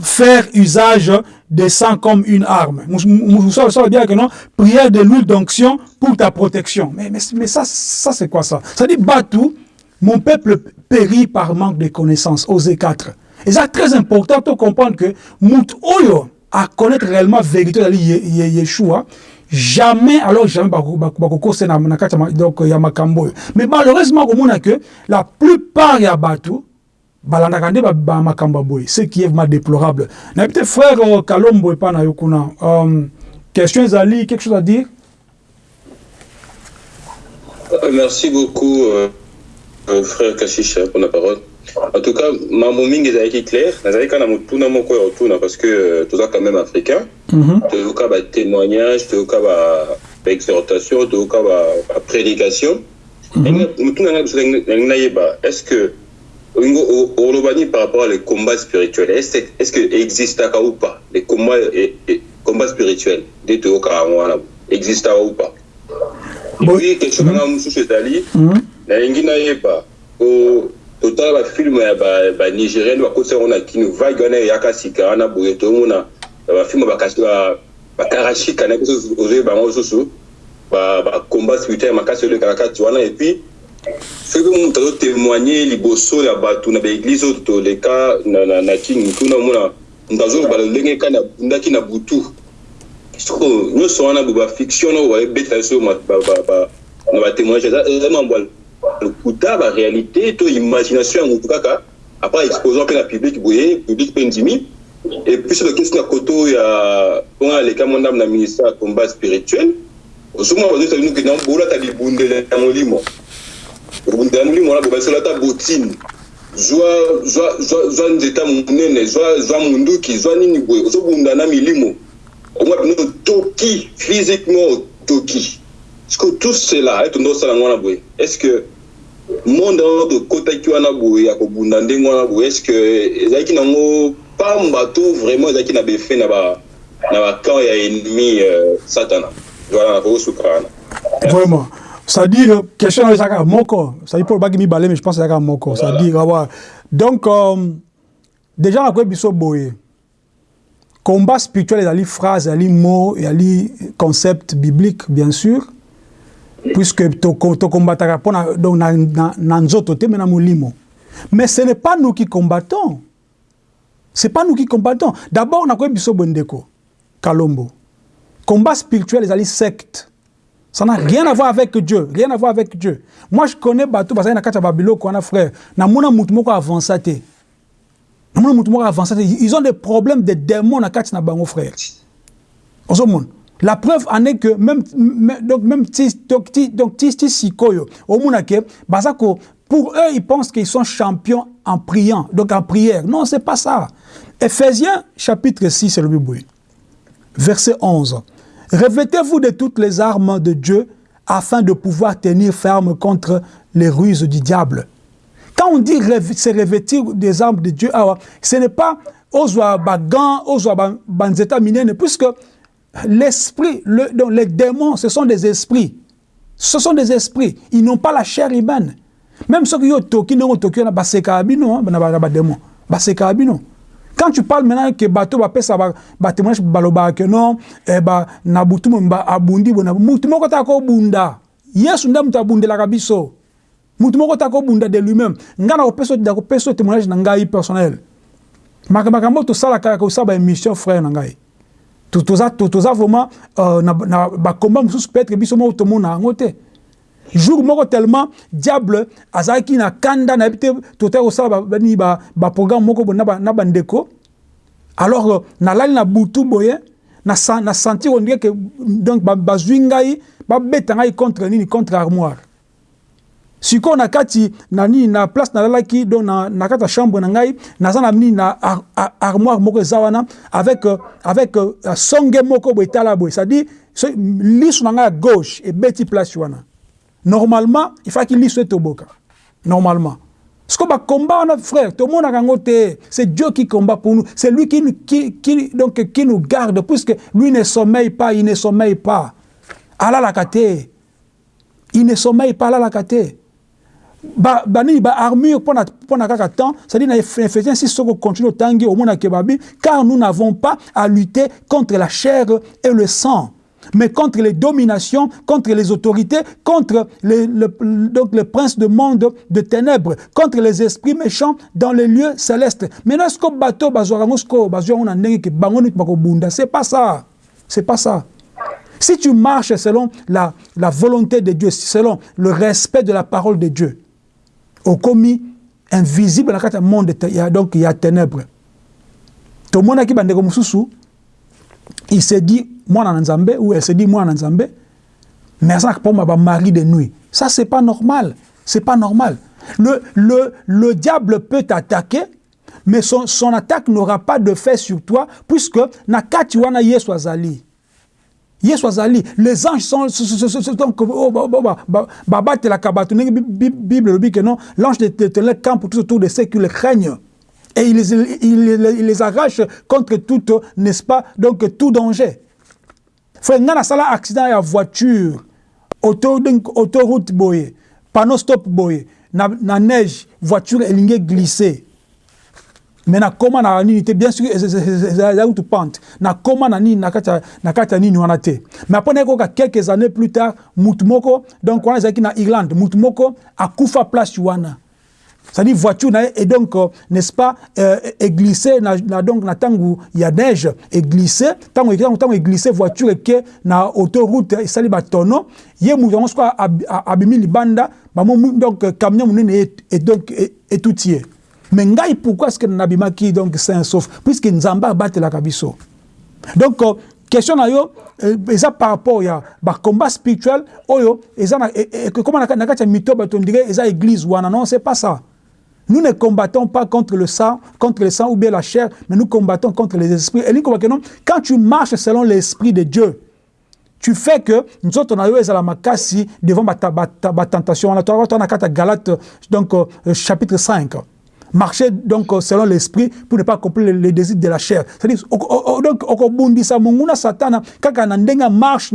Faire usage de sang comme une arme. Moussa Lobi que non Prière de l'huile d'onction pour ta protection. Mais, mais, mais ça, ça c'est quoi ça? Ça dit Batou, mon peuple périt par manque de connaissances. Osée 4. Et c'est très important de comprendre que Mout Oyo à connaître réellement la vérité de Yeshua, jamais alors jamais bakoko c'est na kati donc ya makambo mais malheureusement au monde que la plupart ya batu balandaka nde ba makambo boy ce qui est vraiment déplorable. Na peut-être frère Kalombo pas na yokuna um, question ezali quelque chose à dire? Merci beaucoup euh, frère Kashisha pour la parole. En tout cas mambo mingi ezalaki clair nazalaki kaka na motuna moko ya kotuna parce que toza quand même africain. Toyoka batémoignage toyoka baexhortation toyoka baprédication motuna ngai biso nalingi nayeba est ce que nini par rapport à les combats spirituels est ce que existaka ou pas? Les combats, et, et, combats spirituels nde toyokaka yango wana existaka ou pas? Epuis question nanga mosusu ezali nalingi nayeba totala bafilme ya banigérienne bakotisa yango na kino vague wana eyaka sika wana boye tomona bafilme bakarashika na biso ozoyi bango mosusu bacombat spirituel makasi oyo elekaka kati wana epuis soki mpe moto azotémoigne liboso ya bato na baeglise oyo toleka na kini tuna omona moto azoloba lolenge kani abundaki na butu. Soko nyonso wana bo bafiction oyo bayebetela biso na batémoignage eza mambo lokuta baréalité to imagination ya motu kaka apres exposant mpe na public boye public mpe ndimi. Epuis soki okesi na koto ya mpona aleka mondambo na ministère ya combat spirituel. Ozomona bazosalinoke na bolata libundela ya molimo ya molimo wana bobasala ata botine. Zwa nzeta monene zwa munduki zwa nini boye? Ozobunda na milimo. Omwa bino otoki physiquement otoki que tout cela etondo osala yango wana boye? Est ce que monde wana tokotaki wana boye ya kobunda ndenge wana boye? Est ce que ezalaki nango pamba to vraiment ezalaki na befe na bacamp ya ennemi satana? Voilà nakokosuka wana. Vraiment c'est-à-dire question oyo ezalaka moko c'est-à-dire mpo olobaki mibale mais je pense ezalaka moko c'est-à-dire awa donc um, déjà nakoyebi biso boye combat spirituel ezali phrase ezali mot ezali concept biblique bien sûr. Puisque tokombataka mpo donc na, na, na nzoto te me na molimo. Mais ce n'est pas nous qui combattons. C'est pas nous qui combattons. D'abord nakoyebi biso bondeko kalombo. Combat spirituel ezali secte ça n'a rien à voir avec Dieu, rien à voir avec Dieu. Moi, je connais Batou, parce que na kacha babilo a frère. Ils ont des problèmes de démons na kacha na bango frère. La preuve en est que même donc même pour eux ils pensent qu'ils sont champions en priant donc en prière. Non, c'est pas ça. Ephésiens chapitre 6 c'est le Bible. Verset 11. Revêtez-vous de toutes les armes de Dieu afin de pouvoir tenir ferme contre les ruses du diable. Quand on dit se revêtir des armes de Dieu, ce n'est pas ozwa bagan, ozwa banzeta minene, puisque l'esprit, le, les démons, ce sont des esprits. Ce sont des esprits. Ils n'ont pas la chair humaine. Même ceux qui ont n'ont baseka abino, na démon. Baseka abino. Quand tu parles maintenant que bateau va pesa ba témoignage baloba que non eh ba na butu mba abundi bona mutu moko ta ko bunda. Yesu nda mutu abundela kabiso mutu moko ta ko bunda de lui-même. Ngana ko peso da ko peso témoignage na ngai personnel. Makambo to sala ka ko saba émission frère na ngai. Toza vraiment euh, na, na ba combat mususu peut-être biso mo to mona ngote jour moko tellement diable azalaki na kanda na yebi te totali kosala bani baprogramme moko boye na bandeko alors euh, nalali na butu boye na sentir ondire ke donc bazwi ngai babeta ngai contre nini contre armoire. Sikoyo na kati na nini na place nalalaki donc na, na kati ya chambre na ngai naza na nini na ar, ar, armoire moko eza wana avec, euh, avec uh, songe moko boye etala boye. C'est à dire so, liso na place wana normalement il faut qu'il lise toboka. Normalement. Ce qu'on va combattre frère tout le monde a c'est Dieu qui combat pour nous. C'est lui qui, qui, qui, donc, qui nous garde puisque lui ne sommeille pas il ne sommeille pas. Ala la kate il ne sommeille pas ala la kate ba bani ba armure pour kaka temps c'est-à-dire na Ephésiens 6 soko continue tangi au monde kebabi car nous n'avons pas à lutter contre la chair et le sang mais contre les dominations, contre les autorités, contre les, le, donc le prince de monde de ténèbres, contre les esprits méchants dans les lieux célestes. Maintenant, ce que c'est pas ça. C'est pas ça. Si tu marches selon la, la volonté de Dieu, selon le respect de la parole de Dieu, au commis invisible dans le monde, donc il y a ténèbres. Tout le monde qui il se dit mwana na nzambe ou elle se dit mwana na nzambe mais azalaka mpo ba mari de nuit ça c'est pas normal. C'est pas normal. Le, le, le diable peut t'attaquer mais son, son attaque n'aura pas de fait sur toi puisque na kati wana yesu azali. Yesu azali. Les anges sont donc babatelaka bato. Ndenge bible elobi ke non l'ange de l'éternel campe tout autour de ceux qui le craignent. Et il les, il, il les arrache contre tout, n'est-ce pas, donc tout danger. Frère, nga nasala accident ya voiture, autoroute boye, panneau stop boye, na, na neige, voiture elinge glissé. Mais na koma na nini te, bien sûr, ezali tu pente. Na koma na nini, na na kata nini wana te. Mais après, na quelques années plus tard, mutumoko, donc wana ezalaki na Irlande, mutumoko akufa place wana. C'est-à-dire voiture et donc euh, n'est-ce pas euh, et glisser na, na donc na tangu ya neige et glisser tangu tangu tangu glisser voiture ke na autoroute esali batono ye yango soit abimi libanda. Ba donc camion munene et donc et tout tiers. Mais ngai pourquoi est-ce que nabimaki donc sain sauf? Puisque nzamba batelaka biso. Donc euh, question na yo eza par rapport ya bacombat spirituel. Oyo eza na koma na kati ya mito bato ndire eza église wana. Non c'est pas ça Nous ne combattons pas contre le sang, contre le sang ou bien la chair, mais nous combattons contre les esprits. Et quand tu marches selon l'esprit de Dieu, tu fais que nous autres on a la makasi devant la tentation. On a Galate donc euh, chapitre 5. Marcher donc selon l'esprit pour ne pas accomplir les désirs de la chair. C'est-à-dire marche.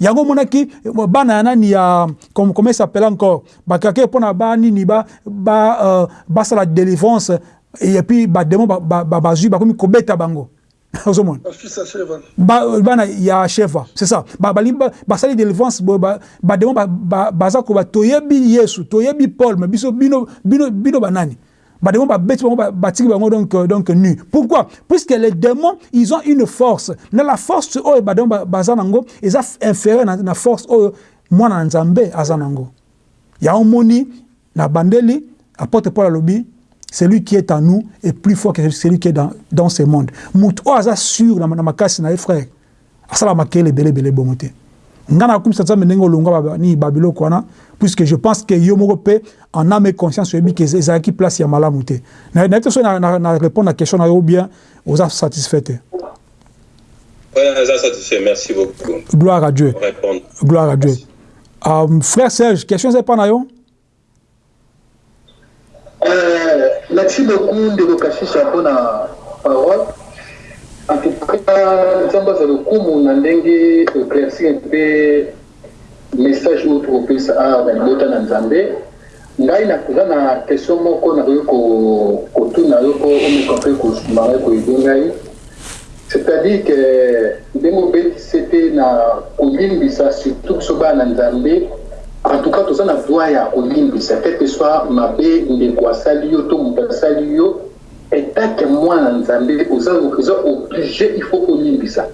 Yango monaki bana ya nani ya comment s'appelle encore? Bakaki mpona banini ba, ba, basala délivrance et puis bademo bazwi bakomi kobeta bango. Ozomona. Bana ya sheva c'est ça. Basali délivrance bademo baza koba toyebi yesu toyebi paul mais biso bino bino banani bademo babeti bango batiki bango donc, donc nu pourquoi? Puisque les démons ils ont une force na la force oyo bademo baza nango eza inférieur na, na force oyo mwana na nzambe aza nango ya omoni na bandeli apôtre paul alobi celui qui est en nous est plus fort que celui qui est dans, dans ce monde. Mout o aza sûr na makasi na frère. Asala makele bele bele bomote. Ngana kum satsa menengo longa ni babilo kwana puisque je pense que yo moko pe en âme et conscience yebi que ezaki place ya malamu te. Na na so na, na, na répondre à question na yo bien oza satisfait. Ouais, ça satisfait. Merci beaucoup. Gloire à Dieu. Gloire à Dieu. Um, frère Serge, question c'est pas na yo? Euh, merci beaucoup ndeko kashisha mpona parole en tout cas nzambe aza lokumu na ndenge éclaircir mpe message oyo tokopesa awa na libota na nzambe ngai naza na question moko nakoki kotuna yo po omeka mpe kosuma ngai koyede ngai. C'est-à-dire que ndenge obetisi te na kolimbisa surtout biso bana na nzambe en tout cas toza na droit ya kolimbisa quel que soit mabe ndeko asali yo to moto asali yo etake mwana nzambe oza oblige il faut kolimbisa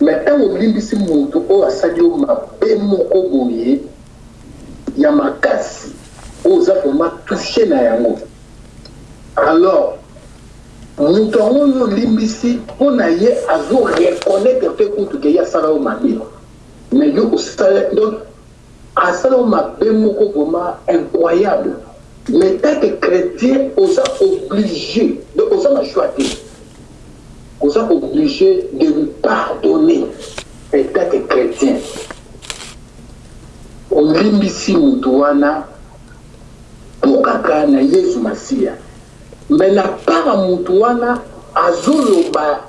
mais ntango olimbisi moto oyo asali yo mabe moko boye ya makasi oyo oza vraiment touche na yango. Alors moto yango oyo olimbisi mpo na ye azoreconnaitre te kutu ke ye asala yo mabe mais yo osala donc asala mabe moko vraiment incroyable. Mais tant que chrétien oza obligé. Donc oza na choix te oza obligé de lui pardonner. En tant que chrétien olimbisi motu wana mpo kaka na yesu masiya me na mpaka motu wana azoloba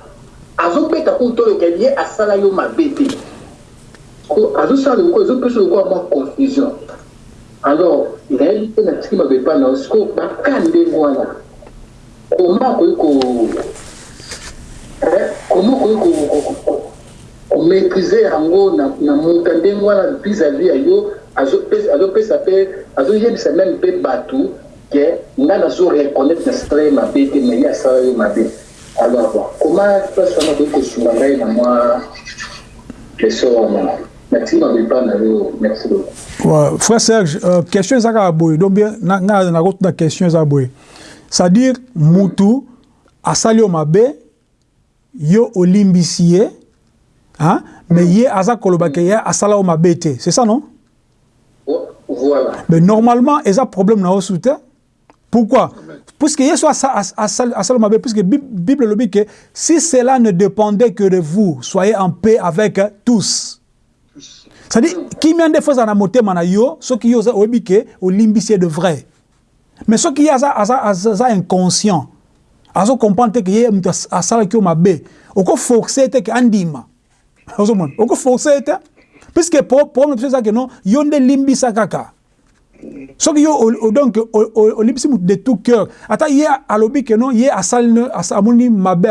azobeta kutu oyo keli ye asala yo mabe te azosala lokola ezopesa lokola mwa confusion. Alors nayebi te na tiki mabe epa na siko baka ndenge wana koma akoki koma akoki komaîtrise yango na muta ndenge wana vis-à-vis ya yo azopesa mpe azoyebisa meme mpe bato ke nga nazoreconnaître nasala ye mabe te mais ye asala yo mabe. Alors bon koma place wana akoki kosunga ngai na mwa question wana na ouais, frère serge euh, question ezaka boye donc bien nga nakotuna question eza boye c'est-à-dire mutu asali yo mabe yo olimbisi ye hein? mais ye aza koloba ke ye asala yo mabe te. C'est ça non? Voilà. Mais normalement eza problème na yo su te pourquoi? Puisque ye so asala yo mabe puisque bible elobi ke si cela ne dépendait que de vous soyez en paix avec tous. C'est-à-dire kimia nde fo ezala na motema na yo soki yo oyebi ke olimbisi ye de vrai. Mais soki ye aza, aza, aza inconscient azocomprendre te ke ye moto asalaki yo mabe. Okoforce te ke andima. Ozomona? Okoforce te. Puisque problème biso eza ke non yo nde limbisa kaka. Soki yo donc olimbisi moto de tout cœur. Ata ye alobi ke non ye asali amoni mabe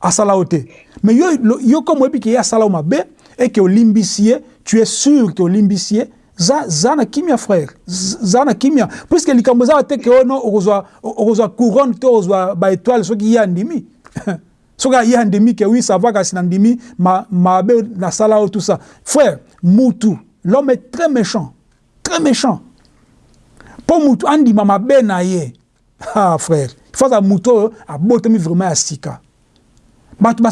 asala yo te. Mais yo, yo comme oyebi ke ye asala yo mabe et que olimbisi ye tu es sûr que olimbisi ye za, na kimia frère. Za na kimia puisque likambo eza te ke ono okozwa couronne to okozwa baétoile soki ye andimi soki ye andimi ke oui ça va kasi na ndimi mabe ma nasala oyo tout ça. Frère mutu l'homme est très méchant. Très méchant. Mpo mutu andima mabe na ye. Ah frère. Il faut aza mutu oyo abotami vraiment ya sika. Bato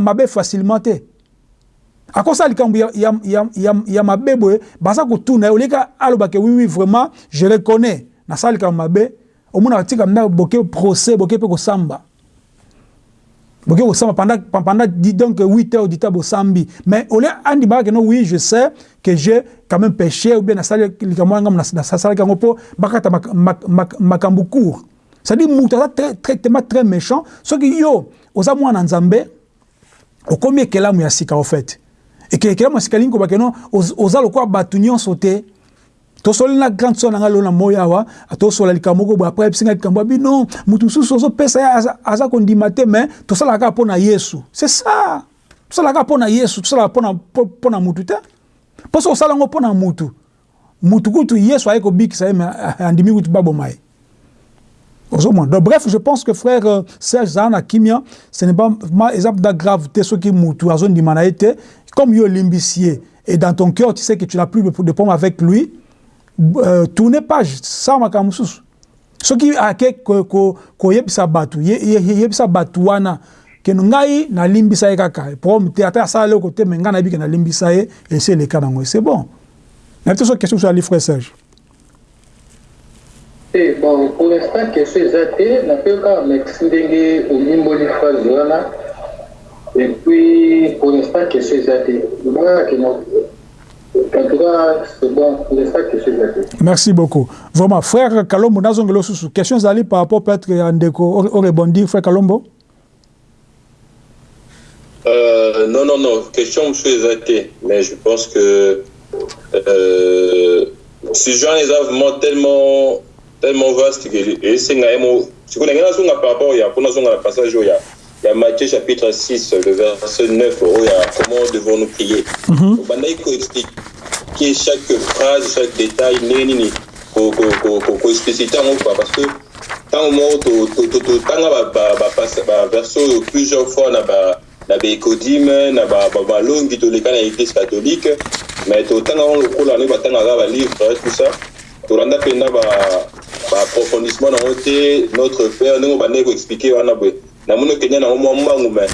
mabe facilement akosala likambo ya, ya, ya, ya, ya mabe boye baza alobake oui vraiment je reconnais. Nasala procès boke mpe kosamba. Boke kosamba pendant, pendant donc 8 heures temps bosambi. Mais ole andimaka keno oui je sais que j'ai quand même péché ou bien nasali likambo wana ngam nasalaki yango mpo bakata makambo court. C'est-à-dire moto aza traitement très méchant. Soki yo oza mwana nzambe au fait ekekelamu ya sika lingi kobake no oza lokola bato nyonso te. Tosoli na grande sœur na ngai lelo na moi awa tosola likambo moko boye apres ayebisinga likambo abi non motu mosusu ozopesa ye aza kondima te mais tosalaka kaka mpo na yesu. C'est ça. Tosalaka mpo na yesu tosalaka mpo na mutu te. Mpo soki osala yango mpo na mutu mutu kutu yesu aye kobikisa ye me andimi kutu baboma ye Donc, bref, je pense que frère euh, Serge Zahana Kimia, ce n'est pas un exemple de gravité, ce qui est la zone d'humanité. Comme il est limbicier, et dans ton cœur, tu sais que tu n'as plus de pomme avec lui, euh, tournez page, ça m'a Ce qui a été koyebisa batu, yebisa batu wana, que ngai na limbisa kaka, prom te ata ça le côté menga na bi na limbisa et c'est le cas dans c'est bon. Mais tu question sur les frère Serge. Bon pour l'instant question eza te napeyo kaka merci ndenge omimboli phrase wana et puis pour l'instant question eza te en tout cas c'est bon pour l'instant question eza te merci beaucoup vraiment frère kalombo nazongela osusu question ezali par rapport peut-être ya ndeko orebondir frère kalombo Euh, non, non, non. Question les athées. Mais je pense que euh, ce genre est vraiment tellement, Eh, tellement vaste que esenga ye mo sikoyo ndenge nazonga par rapport ya mpona azonga na passage oh, oyo ya matthieu chapitre 6 le verset 9 oyo ya comment devons nous prier mhm. obandaki koexplike chaque phrase chaque détail ne nini koexplicite yango oh, kua parce que ntango moko totanga baverse oyo plusieurs fois na ba na baécodime na balongi toleka na église catholique mais totanga ngo lokola ndenge batangaka balivre tout ça. Tolanda mpenza baapprofondissement nango te notre père ndenge bandeki koexplike wana boye namoni okenya nango mwa mbangu mais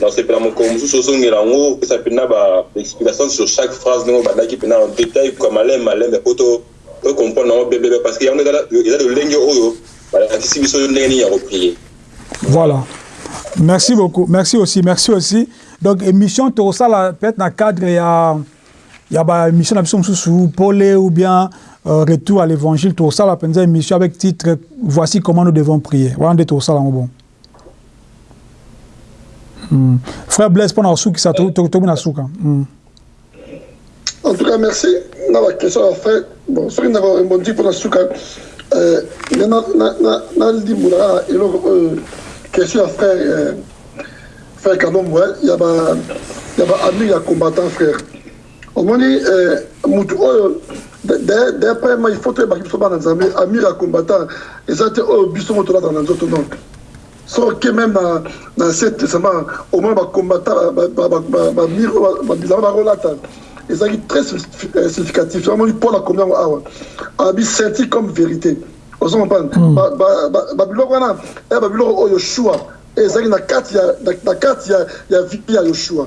nasepela mokolo mosusu ozongela yango opesa mpenza baexplication sur chaque phrase ndenge bandaki mpenza en détail kwa maleme maleme po tocomprendre nango bebebe parce que yango eza lolenge oyo balakisi biso ndenge nini ya koprie voilà Merci beaucoup. Merci aussi. Merci aussi. Donc, émission, ça peut-être le cadre, il y a, il y a une émission sous Paul ou bien euh, Retour à l'évangile. Tu ça la émission avec titre Voici comment nous devons prier. Voilà, tu ça bon. Hmm. Frère Blaise, pour nous, qui ça te En tout cas, merci. Dans la question, frère, bon, ceux qui n'ont répondu pour la souka, euh, na ndi mulaka eloko question à frère, euh, frère Kanom, ouais, il y a ba, il y a ami, combattant frère. Au moins, euh, oyo, d'après moi, il faut que les gens dans Zambie, ami, ya combattant, et ça, oh, biso moto là dans les autres noms. Sauf que même dans, dans cette testament, au moins, ba combattant, ba, ba, ba, ba, ba, miro, ba, bizarre, ba, relata. Et ça, c'est très significatif. Vraiment, pour la combien, ah, a senti comme vérité. ozomopana babiloko wana ya babiloko oyo yoshua ezalaki na kati na kati ya vie ya yoshua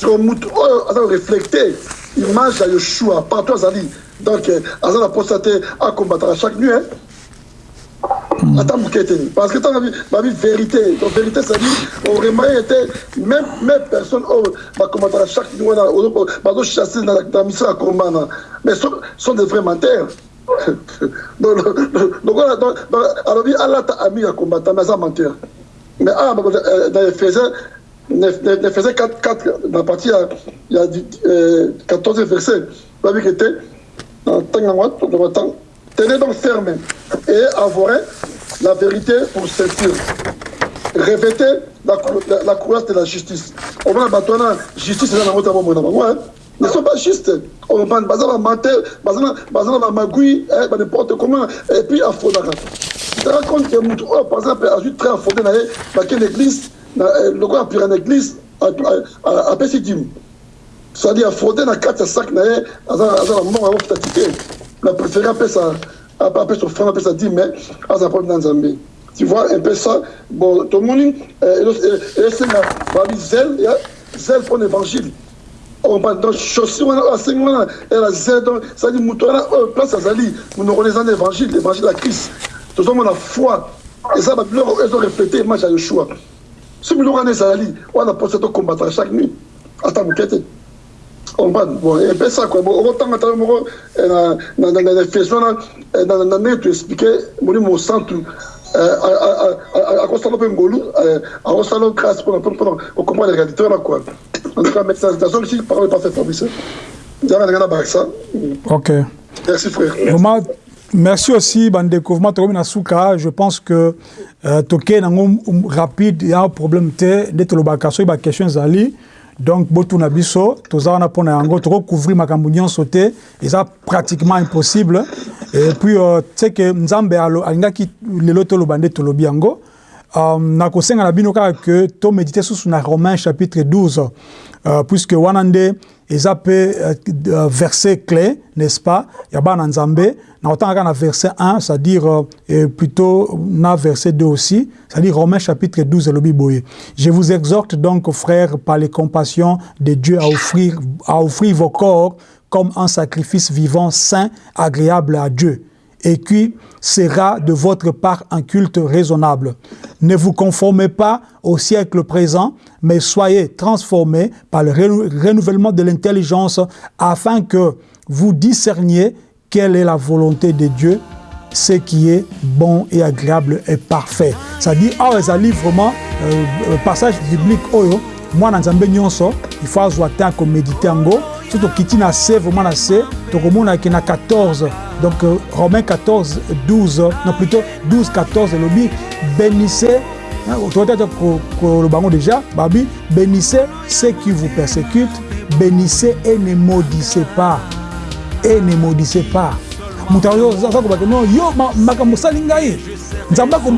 siko mutu oyo aza koreflecte image ya yoshua partout azali donc aza na posa te akombataka chaque nuit ata moke te parce que ntango babi vérité. Donc vérité cedi oremaye ete même même personne oyo bakombataka chaque nuit wana bazochasse na mission ya kombana mais sont des vrais menteurs. Alobi alata ami ya combattant mais aza menteur mais awa dans ephésiens ephésiens 4 na partie ya 14 verset babi ke te na ntango yango temps tenez donc ferme et avouez la vérité pour ceinture. Revêtez la, la, la courage de la justice. Omona bato wana justice nango ta bomoi na bango ne sont pas justes. On va menteur, bazar bazar magui, n'importe comment et puis afrodaka. Tu te que oh par exemple a juste très affondé na ba église le quoi pire en église Pessidim. Ça dit affondé na quatre sac na azar azar mort avant fatigué. La préféré après ça après son frère après ça dit mais azar pas dans Zambie. Tu vois un peu ça? Bon tout le monde et c'est ma zèle zèle pour l'évangile. Donc chaussure wana oyo asengi wana ela zele donc cetadi moto wana oyo place azali monoko eza na évangile évangile ya christ. Tozomona foi. Eza babiloko ezoreflete image ya yoshua so biloko wana ezali wana mposa tokombataka chaque nuit ata moke te comprendre bon epe ça quoi. Bon okotanga tala moko na efeso wana na ndenge toexplike molimo mosantu akosala mpe ngolu akosala grâce mpona okomprendre réalité wana quoi. En tout cas mais nazongisi parole pas fait fabrice. Nzambe ndenge na bakisa ok. Merci frère. Vraiment, merci aussi je pense que euh, nango um, rapide ya problème te nde tolobaka soki baquestion ezali donc botuna biso toza wana mpo na yango tokocouvrir makambo nyonso te eza pratiquement impossible. Et puis euh, nzambe alo- alingaki lelo toloba nde tolobi yango um, nakosenga na bino kaka ke tomédite susu na romain chapitre 12 euh, puisque wana nde euh, euh, verset clé n'est-ce pas ya bana nzambe. Nakotanga kaka na verset 1 c'est-à-dire euh, plutôt na verset 2 aussi c'est-à-dire romain chapitre 12 elobi boye. Je vous exhorte donc frères par les compassions de dieu à offrir, à offrir vos corps comme un sacrifice vivant saint agréable à dieu et qui sera de votre part un culte raisonnable. Ne vous conformez pas au siècle présent, mais soyez transformés par le renou- renouvellement de l'intelligence afin que vous discerniez quelle est la volonté de Dieu, ce qui est bon et agréable et parfait. C'est-à-dire, ah, ezali vraiment euh, passage biblique mwana nzambe nyonso, il faut temps komédite yango, so tokiti na se vraiment na se tokomonaki na 14 donc euh, romain 14 12 non plutôt 12 14 elobi bénissez hein, toyota koloba yango déjà babi bénissez ceux qui vous persécutent bénissez et ne maudissez pas et ne maudissez pas. Moto aza kobake no yo ma- makambo osali ngai nzambe ako-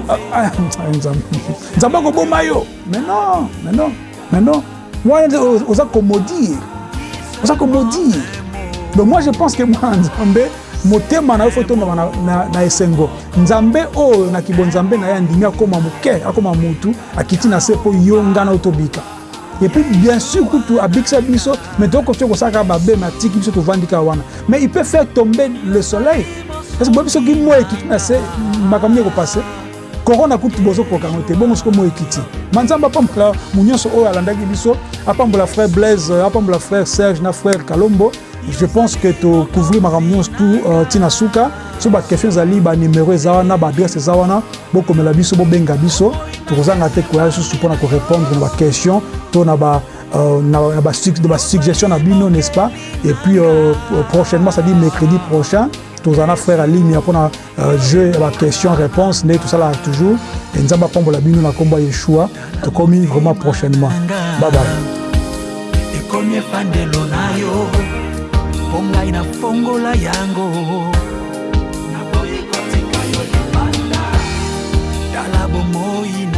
Nzambe. nzambe akoboma yo. Mais non mais non mais non. Wana oza komodire oza komodire donc moi je pense que mwana nzambe motema na yo fo etongama na, na, na esengo. Nzambe oyo na kibonzambe na ye andimi akóma moke akóma mutu akiti na se mpo yo nga na yo tobika et puis bien sûr kutu abikisa biso mais tokoki kosala kaka babeme atiki biso tovandi kaka wana. Mais il peut faire tomber le soleil. Parce que boyebi soki moi ekiti na se makambo ekopase korona kutu bozokoka yango te bongo siko moi ekiti ma nzambe apambola monyonso oyo alandaki biso. Apambola frère blaise apambola frère serge na frère kalombo. Je pense que tocouvrir makambo nyonso tu ntina suka. So baquestion ezali banimero eza wana baadresse eza wana bokomela biso bobenga biso. Tokozanga te koya lisusu mpona korépondre na baquestion to na ba euh, na, basuggestion na bino n'est-ce pas? Et puis euh, prochainement c'est-à-dire mercredi prochain tozala na frère aligne mpona uh, jeu ya baquestion réponse nde tosalaka toujours. E nzambe apambola bino na nkombo ya yeshua tokomi vraiment prochainement. Babay ekomi efandelo na yo mpo ngai nafongola yango. Naboyi kotika yo libanda tala bomoi